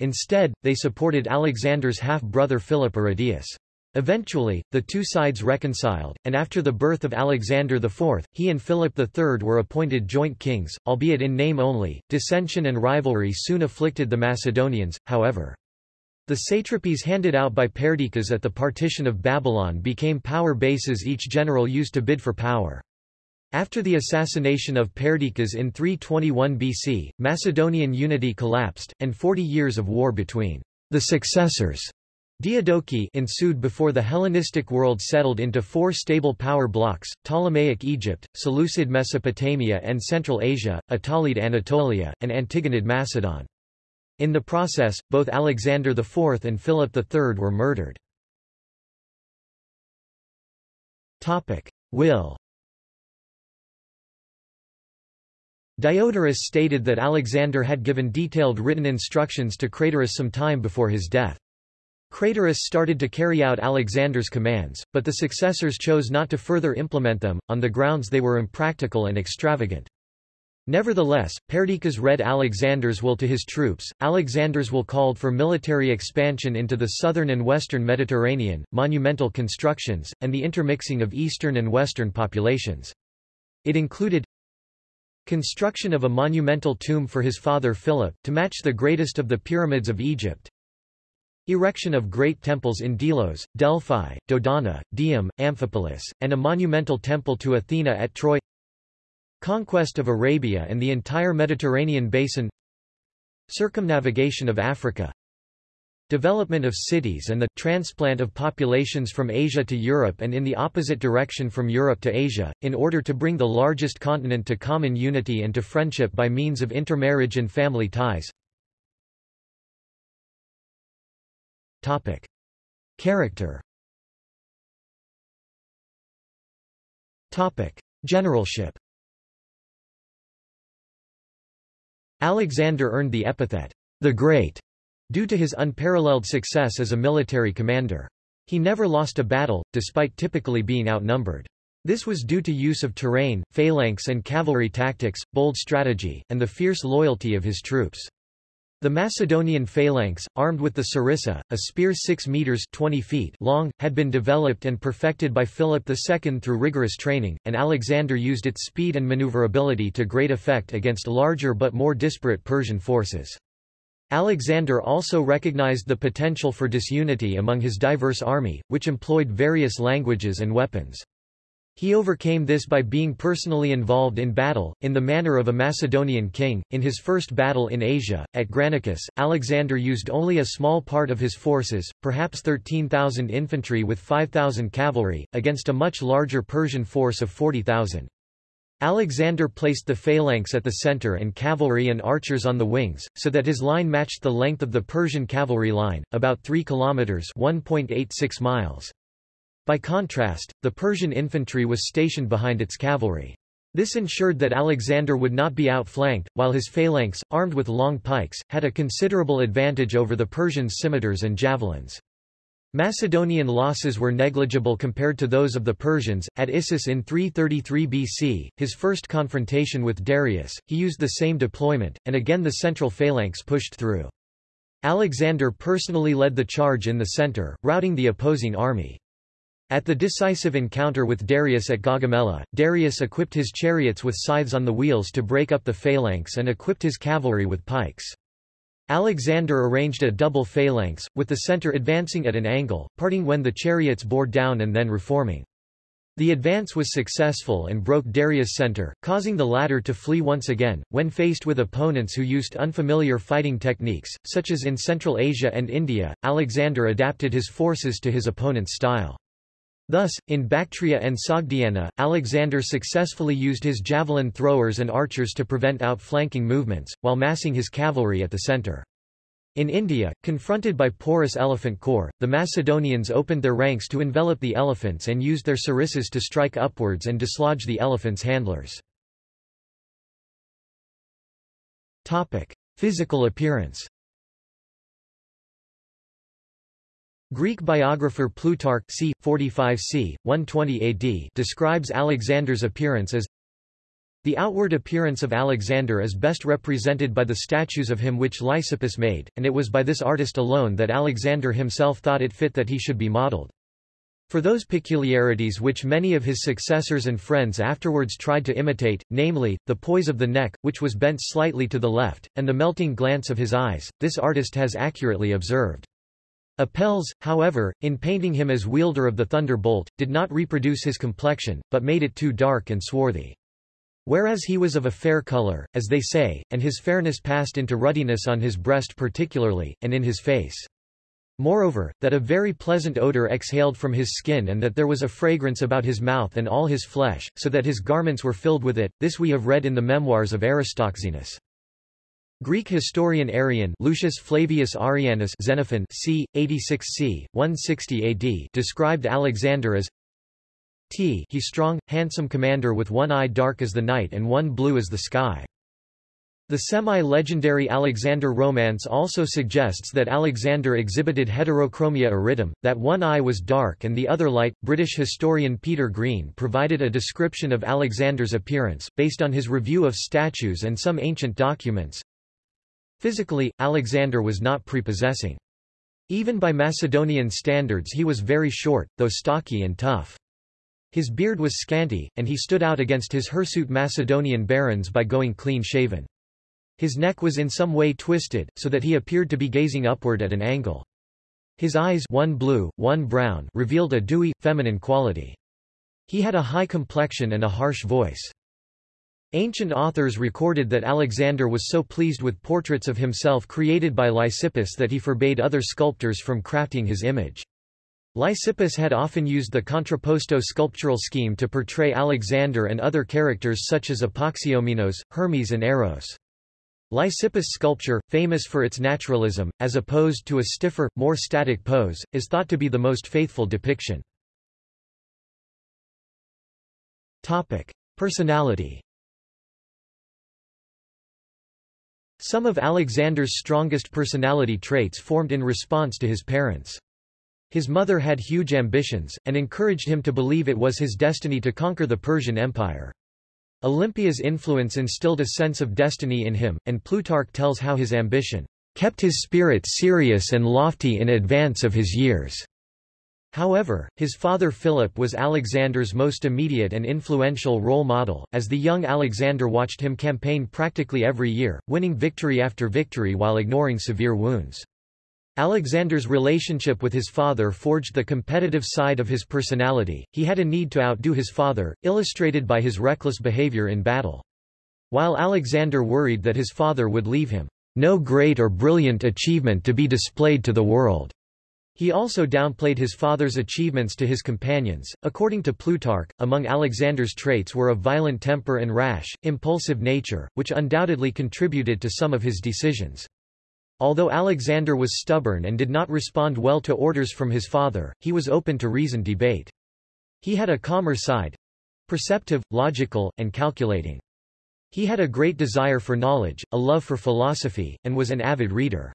Instead, they supported Alexander's half-brother Philip Arrhidaeus. Eventually, the two sides reconciled, and after the birth of Alexander IV, he and Philip III were appointed joint kings, albeit in name only. Dissension and rivalry soon afflicted the Macedonians, however. The satrapies handed out by Perdiccas at the partition of Babylon became power bases each general used to bid for power. After the assassination of Perdiccas in 321 BC, Macedonian unity collapsed, and 40 years of war between the successors Diadochi ensued before the Hellenistic world settled into four stable power blocks, Ptolemaic Egypt, Seleucid Mesopotamia and Central Asia, Attalid Anatolia, and Antigonid Macedon. In the process, both Alexander IV and Philip III were murdered. Will Diodorus stated that Alexander had given detailed written instructions to Craterus some time before his death. Craterus started to carry out Alexander's commands, but the successors chose not to further implement them, on the grounds they were impractical and extravagant. Nevertheless, Perdiccas read Alexander's will to his troops. Alexander's will called for military expansion into the southern and western Mediterranean, monumental constructions, and the intermixing of eastern and western populations. It included Construction of a monumental tomb for his father Philip, to match the greatest of the pyramids of Egypt. Erection of great temples in Delos, Delphi, Dodona, Dium, Amphipolis, and a monumental temple to Athena at Troy. Conquest of Arabia and the entire Mediterranean basin. Circumnavigation of Africa development of cities and the transplant of populations from Asia to Europe and in the opposite direction from Europe to Asia, in order to bring the largest continent to common unity and to friendship by means of intermarriage and family ties. Topic. Character Topic. Generalship Alexander earned the epithet, the Great, due to his unparalleled success as a military commander. He never lost a battle, despite typically being outnumbered. This was due to use of terrain, phalanx and cavalry tactics, bold strategy, and the fierce loyalty of his troops. The Macedonian phalanx, armed with the sarissa, a spear 6 meters 20 feet long, had been developed and perfected by Philip II through rigorous training, and Alexander used its speed and maneuverability to great effect against larger but more disparate Persian forces. Alexander also recognized the potential for disunity among his diverse army, which employed various languages and weapons. He overcame this by being personally involved in battle, in the manner of a Macedonian king. In his first battle in Asia, at Granicus, Alexander used only a small part of his forces, perhaps 13,000 infantry with 5,000 cavalry, against a much larger Persian force of 40,000. Alexander placed the phalanx at the center and cavalry and archers on the wings, so that his line matched the length of the Persian cavalry line, about 3 kilometers (1.86 miles). By contrast, the Persian infantry was stationed behind its cavalry. This ensured that Alexander would not be outflanked, while his phalanx, armed with long pikes, had a considerable advantage over the Persians' scimitars and javelins. Macedonian losses were negligible compared to those of the Persians. At Issus in 333 BC, his first confrontation with Darius, he used the same deployment, and again the central phalanx pushed through. Alexander personally led the charge in the center, routing the opposing army. At the decisive encounter with Darius at Gaugamela, Darius equipped his chariots with scythes on the wheels to break up the phalanx and equipped his cavalry with pikes. Alexander arranged a double phalanx, with the center advancing at an angle, parting when the chariots bore down and then reforming. The advance was successful and broke Darius' center, causing the latter to flee once again. When faced with opponents who used unfamiliar fighting techniques, such as in Central Asia and India, Alexander adapted his forces to his opponent's style. Thus, in Bactria and Sogdiana, Alexander successfully used his javelin throwers and archers to prevent outflanking movements, while massing his cavalry at the center. In India, confronted by Porus' elephant corps, the Macedonians opened their ranks to envelop the elephants and used their sarissas to strike upwards and dislodge the elephants' handlers. Physical appearance Greek biographer Plutarch c. 45 c. 120 AD describes Alexander's appearance as the outward appearance of Alexander is best represented by the statues of him which Lysippus made, and it was by this artist alone that Alexander himself thought it fit that he should be modelled. For those peculiarities which many of his successors and friends afterwards tried to imitate, namely, the poise of the neck, which was bent slightly to the left, and the melting glance of his eyes, this artist has accurately observed. Apelles, however, in painting him as wielder of the thunderbolt, did not reproduce his complexion, but made it too dark and swarthy. Whereas he was of a fair color, as they say, and his fairness passed into ruddiness on his breast particularly, and in his face. Moreover, that a very pleasant odor exhaled from his skin and that there was a fragrance about his mouth and all his flesh, so that his garments were filled with it, this we have read in the memoirs of Aristoxenus. Greek historian Arrian Lucius Flavius Arrianus Xenophon c. 86 c. 160 AD described Alexander as T he strong, handsome commander with one eye dark as the night and one blue as the sky. The semi-legendary Alexander romance also suggests that Alexander exhibited heterochromia iridum, that one eye was dark and the other light. British historian Peter Green provided a description of Alexander's appearance, based on his review of statues and some ancient documents. Physically, Alexander was not prepossessing. Even by Macedonian standards he was very short, though stocky and tough. His beard was scanty, and he stood out against his hirsute Macedonian barons by going clean-shaven. His neck was in some way twisted, so that he appeared to be gazing upward at an angle. His eyes one blue, one brown revealed a dewy, feminine quality. He had a high complexion and a harsh voice. Ancient authors recorded that Alexander was so pleased with portraits of himself created by Lysippus that he forbade other sculptors from crafting his image. Lysippus had often used the contrapposto sculptural scheme to portray Alexander and other characters such as Apoxyomenos, Hermes and Eros. Lysippus sculpture, famous for its naturalism, as opposed to a stiffer, more static pose, is thought to be the most faithful depiction. Topic. Personality Some of Alexander's strongest personality traits formed in response to his parents. His mother had huge ambitions, and encouraged him to believe it was his destiny to conquer the Persian Empire. Olympias' influence instilled a sense of destiny in him, and Plutarch tells how his ambition kept his spirit serious and lofty in advance of his years. However, his father Philip was Alexander's most immediate and influential role model, as the young Alexander watched him campaign practically every year, winning victory after victory while ignoring severe wounds. Alexander's relationship with his father forged the competitive side of his personality, he had a need to outdo his father, illustrated by his reckless behavior in battle. While Alexander worried that his father would leave him, "...no great or brilliant achievement to be displayed to the world." He also downplayed his father's achievements to his companions. According to Plutarch, among Alexander's traits were a violent temper and rash, impulsive nature, which undoubtedly contributed to some of his decisions. Although Alexander was stubborn and did not respond well to orders from his father, he was open to reasoned debate. He had a calmer side—perceptive, logical, and calculating. He had a great desire for knowledge, a love for philosophy, and was an avid reader.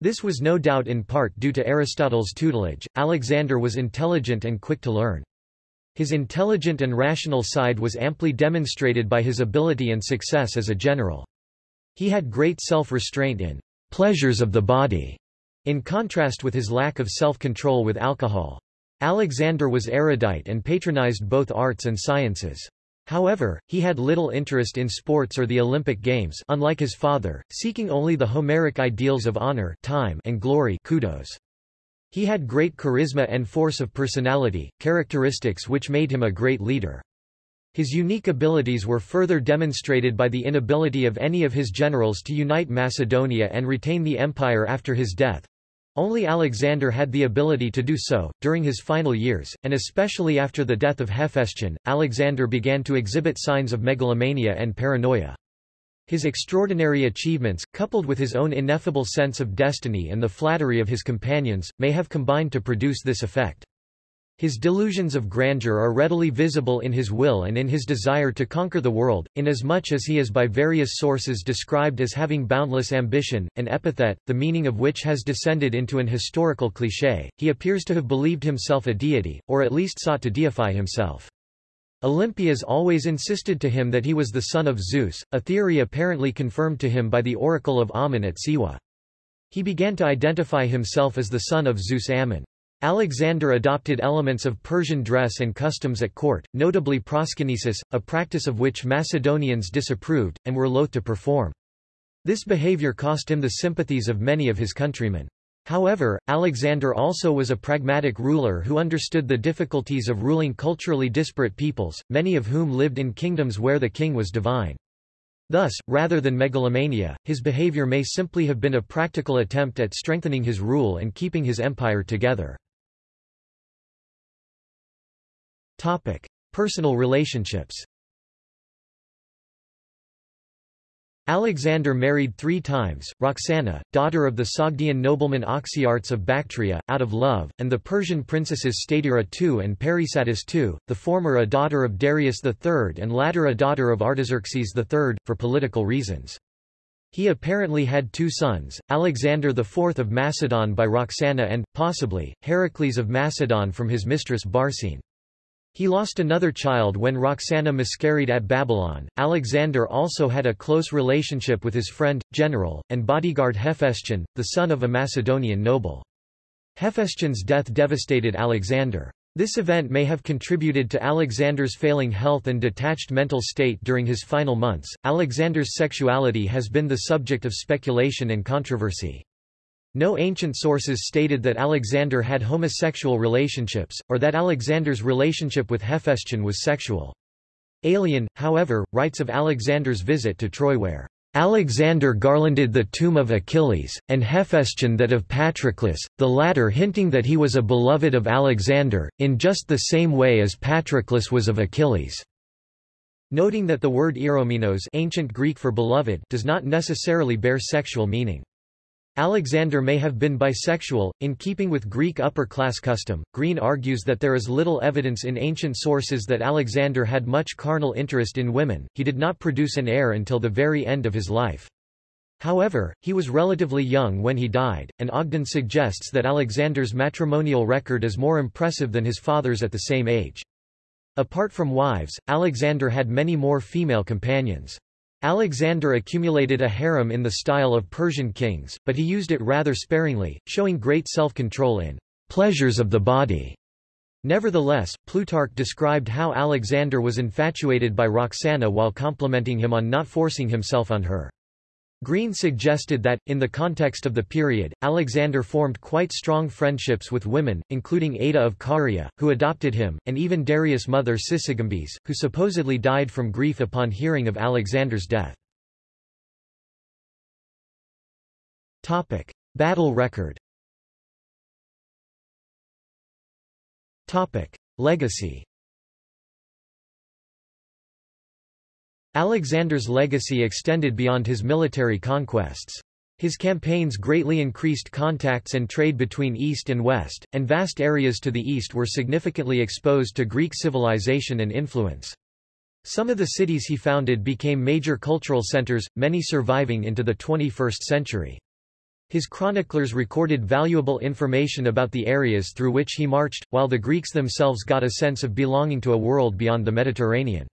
This was no doubt in part due to Aristotle's tutelage. Alexander was intelligent and quick to learn. His intelligent and rational side was amply demonstrated by his ability and success as a general. He had great self-restraint in pleasures of the body, in contrast with his lack of self-control with alcohol. Alexander was erudite and patronized both arts and sciences. However, he had little interest in sports or the Olympic Games unlike his father, seeking only the Homeric ideals of honor time and glory kudos. He had great charisma and force of personality, characteristics which made him a great leader. His unique abilities were further demonstrated by the inability of any of his generals to unite Macedonia and retain the empire after his death. Only Alexander had the ability to do so. During his final years, and especially after the death of Hephaestion, Alexander began to exhibit signs of megalomania and paranoia. His extraordinary achievements, coupled with his own ineffable sense of destiny and the flattery of his companions, may have combined to produce this effect. His delusions of grandeur are readily visible in his will and in his desire to conquer the world, inasmuch as he is by various sources described as having boundless ambition, an epithet, the meaning of which has descended into an historical cliché. He appears to have believed himself a deity, or at least sought to deify himself. Olympias always insisted to him that he was the son of Zeus, a theory apparently confirmed to him by the oracle of Ammon at Siwa. He began to identify himself as the son of Zeus Ammon. Alexander adopted elements of Persian dress and customs at court, notably proskynesis, a practice of which Macedonians disapproved, and were loath to perform. This behavior cost him the sympathies of many of his countrymen. However, Alexander also was a pragmatic ruler who understood the difficulties of ruling culturally disparate peoples, many of whom lived in kingdoms where the king was divine. Thus, rather than megalomania, his behavior may simply have been a practical attempt at strengthening his rule and keeping his empire together. Topic: Personal relationships. Alexander married three times, Roxana, daughter of the Sogdian nobleman Oxyartes of Bactria, out of love, and the Persian princesses Stateira II and Parysatis II, the former a daughter of Darius III and latter a daughter of Artaxerxes III, for political reasons. He apparently had two sons, Alexander IV of Macedon by Roxana and, possibly, Heracles of Macedon from his mistress Barsine. He lost another child when Roxana miscarried at Babylon. Alexander also had a close relationship with his friend, general, and bodyguard Hephaestion, the son of a Macedonian noble. Hephaestion's death devastated Alexander. This event may have contributed to Alexander's failing health and detached mental state during his final months. Alexander's sexuality has been the subject of speculation and controversy. No ancient sources stated that Alexander had homosexual relationships, or that Alexander's relationship with Hephaestion was sexual. Aelian, however, writes of Alexander's visit to Troy where Alexander garlanded the tomb of Achilles, and Hephaestion that of Patroclus, the latter hinting that he was a beloved of Alexander, in just the same way as Patroclus was of Achilles. Noting that the word eromenos ancient Greek for beloved does not necessarily bear sexual meaning. Alexander may have been bisexual, in keeping with Greek upper-class custom. Green argues that there is little evidence in ancient sources that Alexander had much carnal interest in women, he did not produce an heir until the very end of his life. However, he was relatively young when he died, and Ogden suggests that Alexander's matrimonial record is more impressive than his father's at the same age. Apart from wives, Alexander had many more female companions. Alexander accumulated a harem in the style of Persian kings, but he used it rather sparingly, showing great self-control in pleasures of the body. Nevertheless, Plutarch described how Alexander was infatuated by Roxana while complimenting him on not forcing himself on her. Green suggested that, in the context of the period, Alexander formed quite strong friendships with women, including Ada of Caria, who adopted him, and even Darius' mother Sisygambis, who supposedly died from grief upon hearing of Alexander's death. Topic. Battle record Topic. Legacy Alexander's legacy extended beyond his military conquests. His campaigns greatly increased contacts and trade between East and West, and vast areas to the east were significantly exposed to Greek civilization and influence. Some of the cities he founded became major cultural centers, many surviving into the 21st century. His chroniclers recorded valuable information about the areas through which he marched, while the Greeks themselves got a sense of belonging to a world beyond the Mediterranean.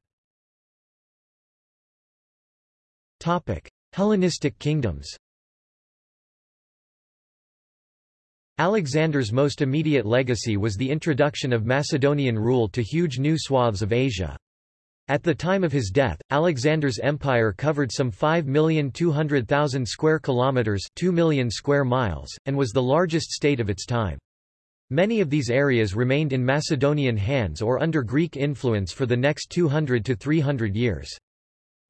Hellenistic kingdoms Alexander's most immediate legacy was the introduction of Macedonian rule to huge new swaths of Asia. At the time of his death, Alexander's empire covered some 5,200,000 square kilometers, 2 million square miles, and was the largest state of its time. Many of these areas remained in Macedonian hands or under Greek influence for the next 200 to 300 years.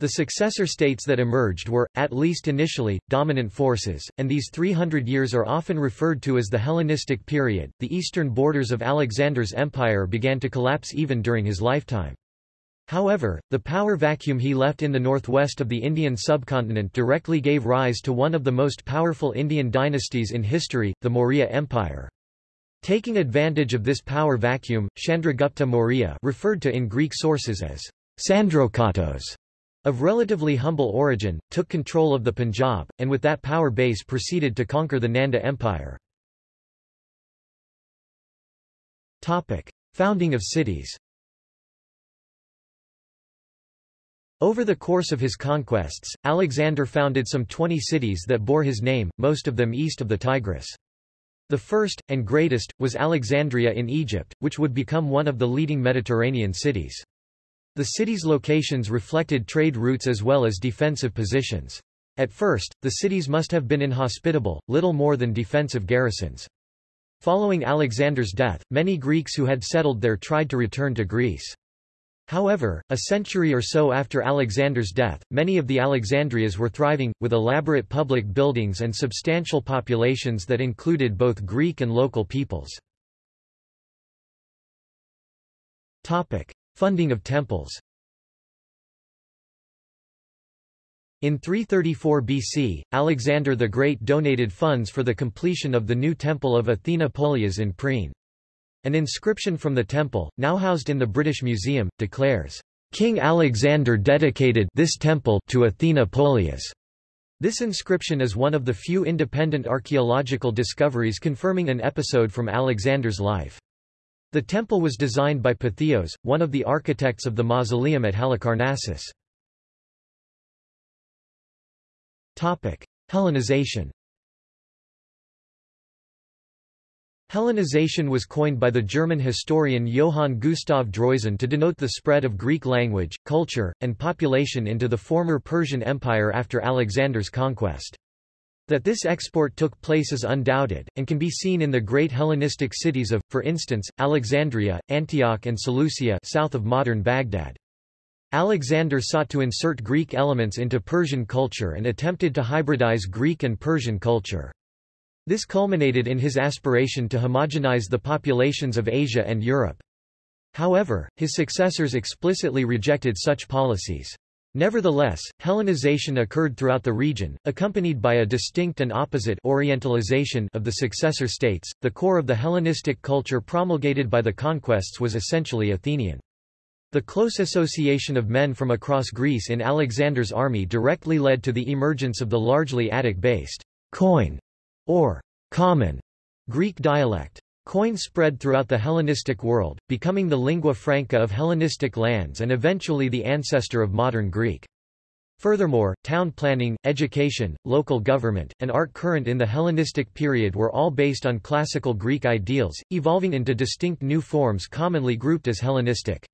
The successor states that emerged were, at least initially, dominant forces, and these 300 years are often referred to as the Hellenistic period. The eastern borders of Alexander's empire began to collapse even during his lifetime. However, the power vacuum he left in the northwest of the Indian subcontinent directly gave rise to one of the most powerful Indian dynasties in history, the Maurya Empire. Taking advantage of this power vacuum, Chandragupta Maurya referred to in Greek sources as Sandrokottos, of relatively humble origin, took control of the Punjab, and with that power base proceeded to conquer the Nanda Empire. Topic. Founding of cities Over the course of his conquests, Alexander founded some 20 cities that bore his name, most of them east of the Tigris. The first, and greatest, was Alexandria in Egypt, which would become one of the leading Mediterranean cities. The city's locations reflected trade routes as well as defensive positions. At first, the cities must have been inhospitable, little more than defensive garrisons. Following Alexander's death, many Greeks who had settled there tried to return to Greece. However, a century or so after Alexander's death, many of the Alexandrias were thriving, with elaborate public buildings and substantial populations that included both Greek and local peoples. Funding of temples In 334 BC, Alexander the Great donated funds for the completion of the new temple of Athena Polias in Priene. An inscription from the temple, now housed in the British Museum, declares, King Alexander dedicated this temple to Athena Polias. This inscription is one of the few independent archaeological discoveries confirming an episode from Alexander's life. The temple was designed by Pytheos, one of the architects of the mausoleum at Halicarnassus. Hellenization Hellenization was coined by the German historian Johann Gustav Droysen to denote the spread of Greek language, culture, and population into the former Persian Empire after Alexander's conquest. That this export took place is undoubted, and can be seen in the great Hellenistic cities of, for instance, Alexandria, Antioch and Seleucia south of modern Baghdad. Alexander sought to insert Greek elements into Persian culture and attempted to hybridize Greek and Persian culture. This culminated in his aspiration to homogenize the populations of Asia and Europe. However, his successors explicitly rejected such policies. Nevertheless, Hellenization occurred throughout the region, accompanied by a distinct and opposite Orientalization of the successor states. The core of the Hellenistic culture promulgated by the conquests was essentially Athenian. The close association of men from across Greece in Alexander's army directly led to the emergence of the largely Attic-based Koine or common Greek dialect. Koine spread throughout the Hellenistic world, becoming the lingua franca of Hellenistic lands and eventually the ancestor of modern Greek. Furthermore, town planning, education, local government, and art current in the Hellenistic period were all based on classical Greek ideals, evolving into distinct new forms commonly grouped as Hellenistic.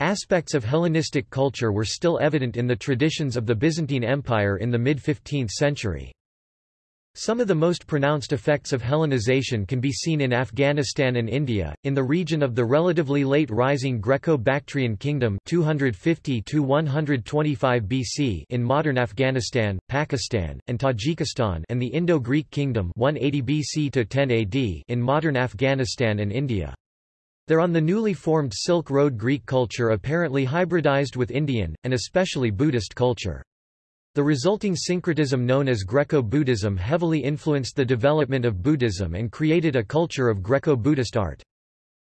Aspects of Hellenistic culture were still evident in the traditions of the Byzantine Empire in the mid-15th century. Some of the most pronounced effects of Hellenization can be seen in Afghanistan and India, in the region of the relatively late rising Greco-Bactrian kingdom 250 BC in modern Afghanistan, Pakistan, and Tajikistan and the Indo-Greek kingdom 180 BC to 10 AD in modern Afghanistan and India. There on the newly formed Silk Road Greek culture apparently hybridized with Indian, and especially Buddhist culture. The resulting syncretism known as Greco-Buddhism heavily influenced the development of Buddhism and created a culture of Greco-Buddhist art.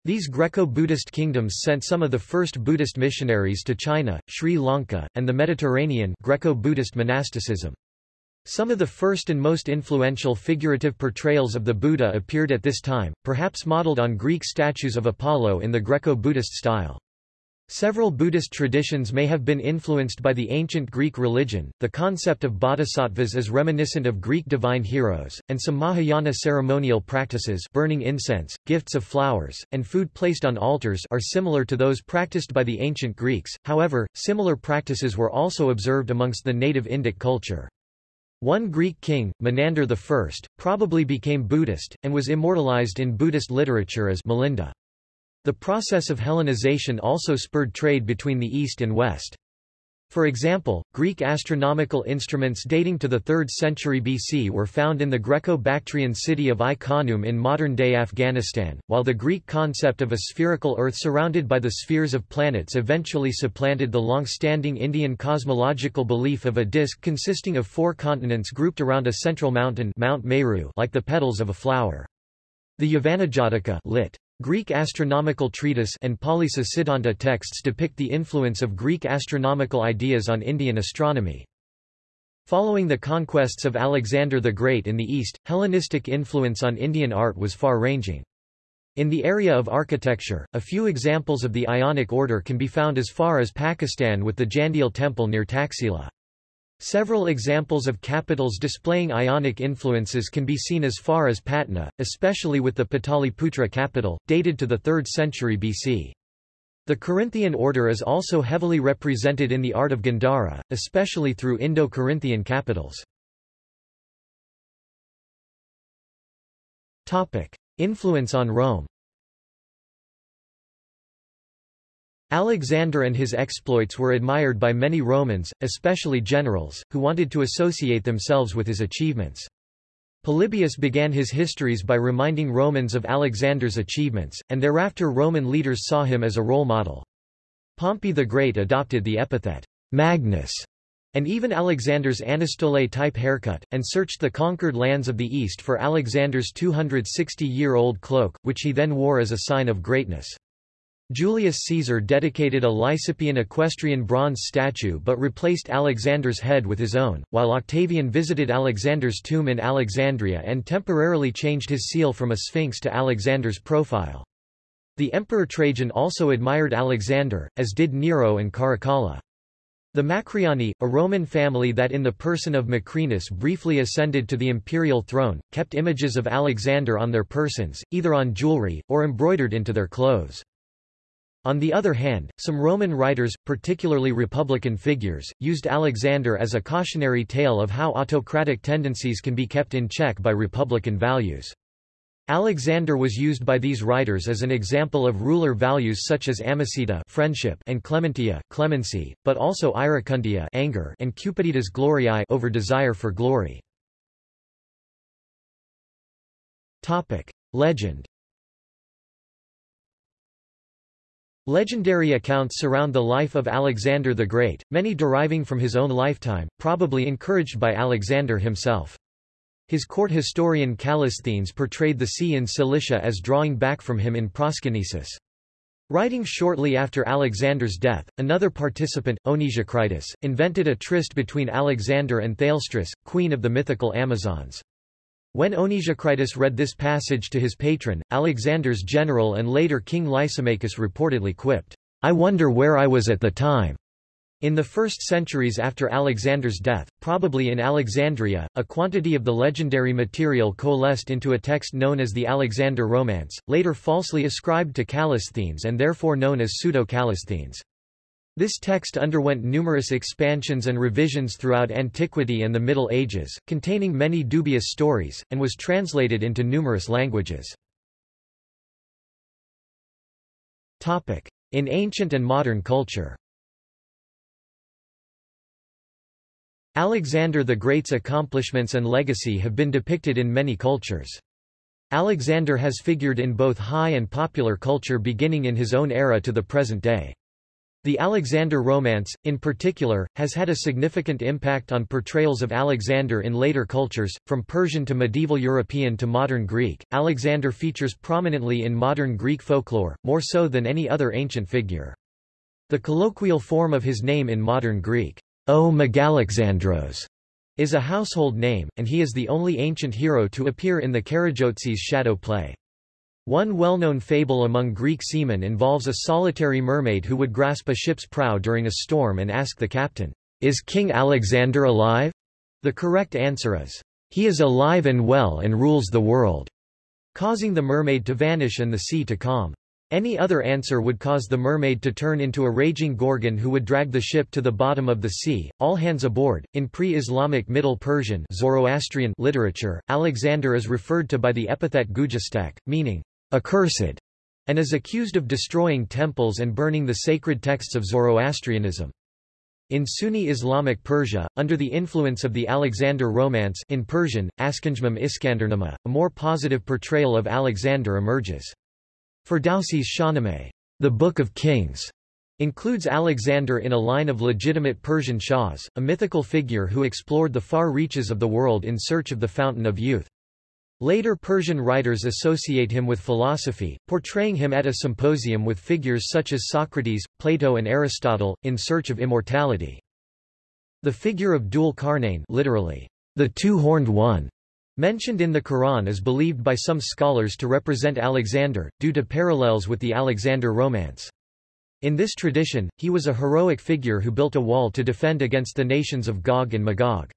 These Greco-Buddhist kingdoms sent some of the first Buddhist missionaries to China, Sri Lanka, and the Mediterranean Greco-Buddhist monasticism. Some of the first and most influential figurative portrayals of the Buddha appeared at this time, perhaps modeled on Greek statues of Apollo in the Greco-Buddhist style. Several Buddhist traditions may have been influenced by the ancient Greek religion, the concept of bodhisattvas is reminiscent of Greek divine heroes, and some Mahayana ceremonial practices burning incense, gifts of flowers, and food placed on altars are similar to those practiced by the ancient Greeks, however, similar practices were also observed amongst the native Indic culture. One Greek king, Menander I, probably became Buddhist, and was immortalized in Buddhist literature as Milinda. The process of Hellenization also spurred trade between the East and West. For example, Greek astronomical instruments dating to the 3rd century BC were found in the Greco-Bactrian city of Ai-Khanoum in modern-day Afghanistan, while the Greek concept of a spherical Earth surrounded by the spheres of planets eventually supplanted the long-standing Indian cosmological belief of a disk consisting of four continents grouped around a central mountain Mount Meru like the petals of a flower. The Yavanajataka lit. Greek astronomical treatise and Paulisa Siddhanta texts depict the influence of Greek astronomical ideas on Indian astronomy. Following the conquests of Alexander the Great in the East, Hellenistic influence on Indian art was far-ranging. In the area of architecture, a few examples of the Ionic order can be found as far as Pakistan with the Jandial temple near Taxila. Several examples of capitals displaying Ionic influences can be seen as far as Patna, especially with the Pataliputra capital, dated to the 3rd century BC. The Corinthian order is also heavily represented in the art of Gandhara, especially through Indo-Corinthian capitals. Influence on Rome Alexander and his exploits were admired by many Romans, especially generals, who wanted to associate themselves with his achievements. Polybius began his histories by reminding Romans of Alexander's achievements, and thereafter Roman leaders saw him as a role model. Pompey the Great adopted the epithet, Magnus, and even Alexander's Anastole-type haircut, and searched the conquered lands of the East for Alexander's 260-year-old cloak, which he then wore as a sign of greatness. Julius Caesar dedicated a Lysippean equestrian bronze statue but replaced Alexander's head with his own, while Octavian visited Alexander's tomb in Alexandria and temporarily changed his seal from a sphinx to Alexander's profile. The Emperor Trajan also admired Alexander, as did Nero and Caracalla. The Macriani, a Roman family that in the person of Macrinus briefly ascended to the imperial throne, kept images of Alexander on their persons, either on jewelry, or embroidered into their clothes. On the other hand, some Roman writers, particularly Republican figures, used Alexander as a cautionary tale of how autocratic tendencies can be kept in check by republican values. Alexander was used by these writers as an example of ruler values such as amicitia friendship and clementia clemency, but also iracundia anger and cupiditas gloriae over desire for glory. Topic: Legend Legendary accounts surround the life of Alexander the Great, many deriving from his own lifetime, probably encouraged by Alexander himself. His court historian Callisthenes portrayed the sea in Cilicia as drawing back from him in Proskynesis. Writing shortly after Alexander's death, another participant, Onesicritus, invented a tryst between Alexander and Thalestris, queen of the mythical Amazons. When Onesicritus read this passage to his patron, Alexander's general and later king Lysimachus reportedly quipped, I wonder where I was at the time. In the first centuries after Alexander's death, probably in Alexandria, a quantity of the legendary material coalesced into a text known as the Alexander Romance, later falsely ascribed to Callisthenes and therefore known as Pseudo-Callisthenes. This text underwent numerous expansions and revisions throughout antiquity and the Middle Ages, containing many dubious stories, and was translated into numerous languages. In ancient and modern culture Alexander the Great's accomplishments and legacy have been depicted in many cultures. Alexander has figured in both high and popular culture beginning in his own era to the present day. The Alexander Romance, in particular, has had a significant impact on portrayals of Alexander in later cultures, from Persian to medieval European to modern Greek. Alexander features prominently in modern Greek folklore, more so than any other ancient figure. The colloquial form of his name in modern Greek, O Megalexandros, is a household name, and he is the only ancient hero to appear in the Karagiozis shadow play. One well-known fable among Greek seamen involves a solitary mermaid who would grasp a ship's prow during a storm and ask the captain, Is King Alexander alive? The correct answer is, He is alive and well and rules the world, causing the mermaid to vanish and the sea to calm. Any other answer would cause the mermaid to turn into a raging gorgon who would drag the ship to the bottom of the sea. All hands aboard. In pre-Islamic Middle Persian Zoroastrian literature, Alexander is referred to by the epithet Gujastak, meaning accursed, and is accused of destroying temples and burning the sacred texts of Zoroastrianism. In Sunni Islamic Persia, under the influence of the Alexander Romance in Persian, Askanjmam Iskandernama, a more positive portrayal of Alexander emerges. Ferdowsi's Shahnameh, the Book of Kings, includes Alexander in a line of legitimate Persian shahs, a mythical figure who explored the far reaches of the world in search of the fountain of youth. Later Persian writers associate him with philosophy, portraying him at a symposium with figures such as Socrates, Plato and Aristotle, in search of immortality. The figure of Dhul Qarnayn literally, the two-horned one, mentioned in the Quran is believed by some scholars to represent Alexander, due to parallels with the Alexander romance. In this tradition, he was a heroic figure who built a wall to defend against the nations of Gog and Magog.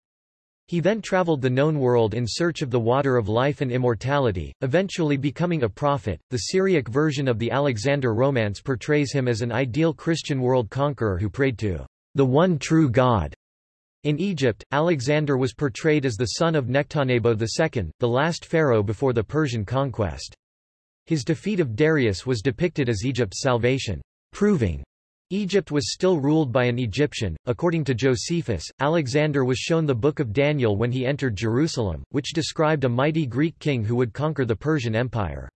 He then traveled the known world in search of the water of life and immortality, eventually becoming a prophet. The Syriac version of the Alexander romance portrays him as an ideal Christian world conqueror who prayed to the one true God. In Egypt, Alexander was portrayed as the son of Nectanebo II, the last pharaoh before the Persian conquest. His defeat of Darius was depicted as Egypt's salvation, proving Egypt was still ruled by an Egyptian. According to Josephus, Alexander was shown the Book of Daniel when he entered Jerusalem, which described a mighty Greek king who would conquer the Persian Empire.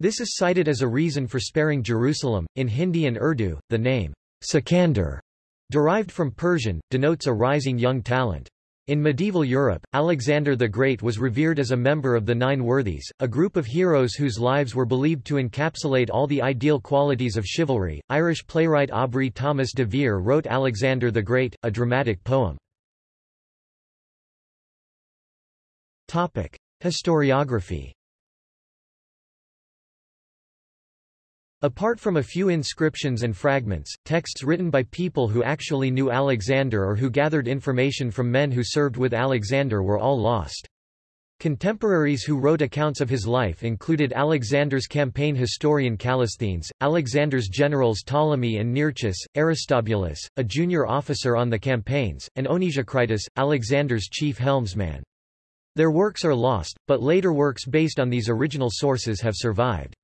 This is cited as a reason for sparing Jerusalem. In Hindi and Urdu, the name Sikandar, derived from Persian, denotes a rising young talent. In medieval Europe, Alexander the Great was revered as a member of the Nine Worthies, a group of heroes whose lives were believed to encapsulate all the ideal qualities of chivalry. Irish playwright Aubrey Thomas de Vere wrote Alexander the Great, a dramatic poem. Topic: Historiography. Apart from a few inscriptions and fragments, texts written by people who actually knew Alexander or who gathered information from men who served with Alexander were all lost. Contemporaries who wrote accounts of his life included Alexander's campaign historian Callisthenes, Alexander's generals Ptolemy and Nearchus, Aristobulus, a junior officer on the campaigns, and Onesicritus, Alexander's chief helmsman. Their works are lost, but later works based on these original sources have survived.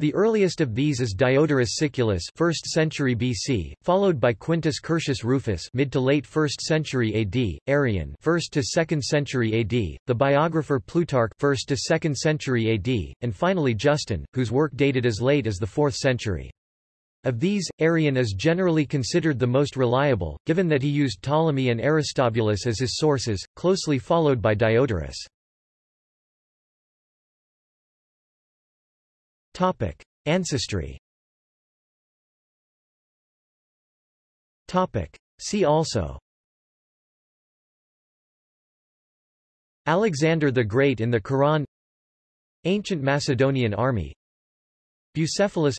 The earliest of these is Diodorus Siculus 1st century BC, followed by Quintus Curtius Rufus mid to late 1st century AD, Arrian 1st to 2nd century AD, the biographer Plutarch 1st to 2nd century AD, and finally Justin, whose work dated as late as the 4th century. Of these, Arrian is generally considered the most reliable, given that he used Ptolemy and Aristobulus as his sources, closely followed by Diodorus. Topic: Ancestry. Topic: See also. Alexander the Great in the Quran. Ancient Macedonian army. Bucephalus.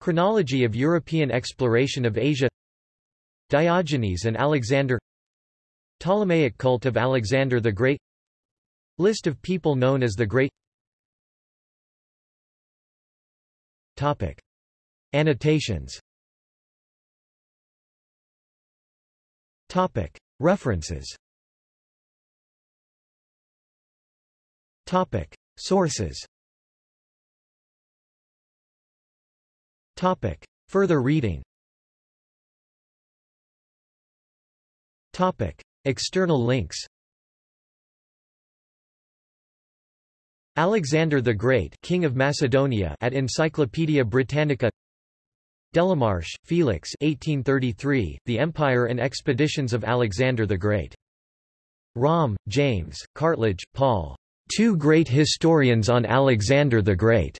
Chronology of European exploration of Asia. Diogenes and Alexander. Ptolemaic cult of Alexander the Great. List of people known as the Great Topic. Annotations Topic. References Topic. Sources Topic. Further reading Topic. External links Alexander the Great King of Macedonia at Encyclopædia Britannica Delamarche, Felix 1833, The Empire and Expeditions of Alexander the Great. Romm, James, Cartledge, Paul. Two Great Historians on Alexander the Great.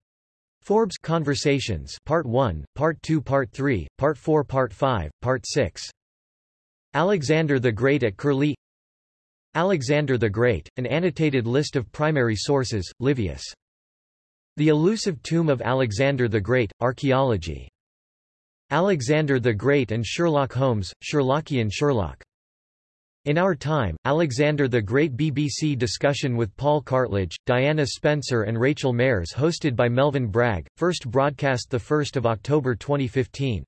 Forbes Conversations Part 1, Part 2 Part 3, Part 4 Part 5, Part 6. Alexander the Great at Curlie Alexander the Great, an annotated list of primary sources, Livius. The elusive tomb of Alexander the Great, Archaeology. Alexander the Great and Sherlock Holmes, Sherlockian Sherlock. In Our Time, Alexander the Great BBC discussion with Paul Cartledge, Diana Spencer and Rachel Mairs hosted by Melvin Bragg, first broadcast 1 October 2015.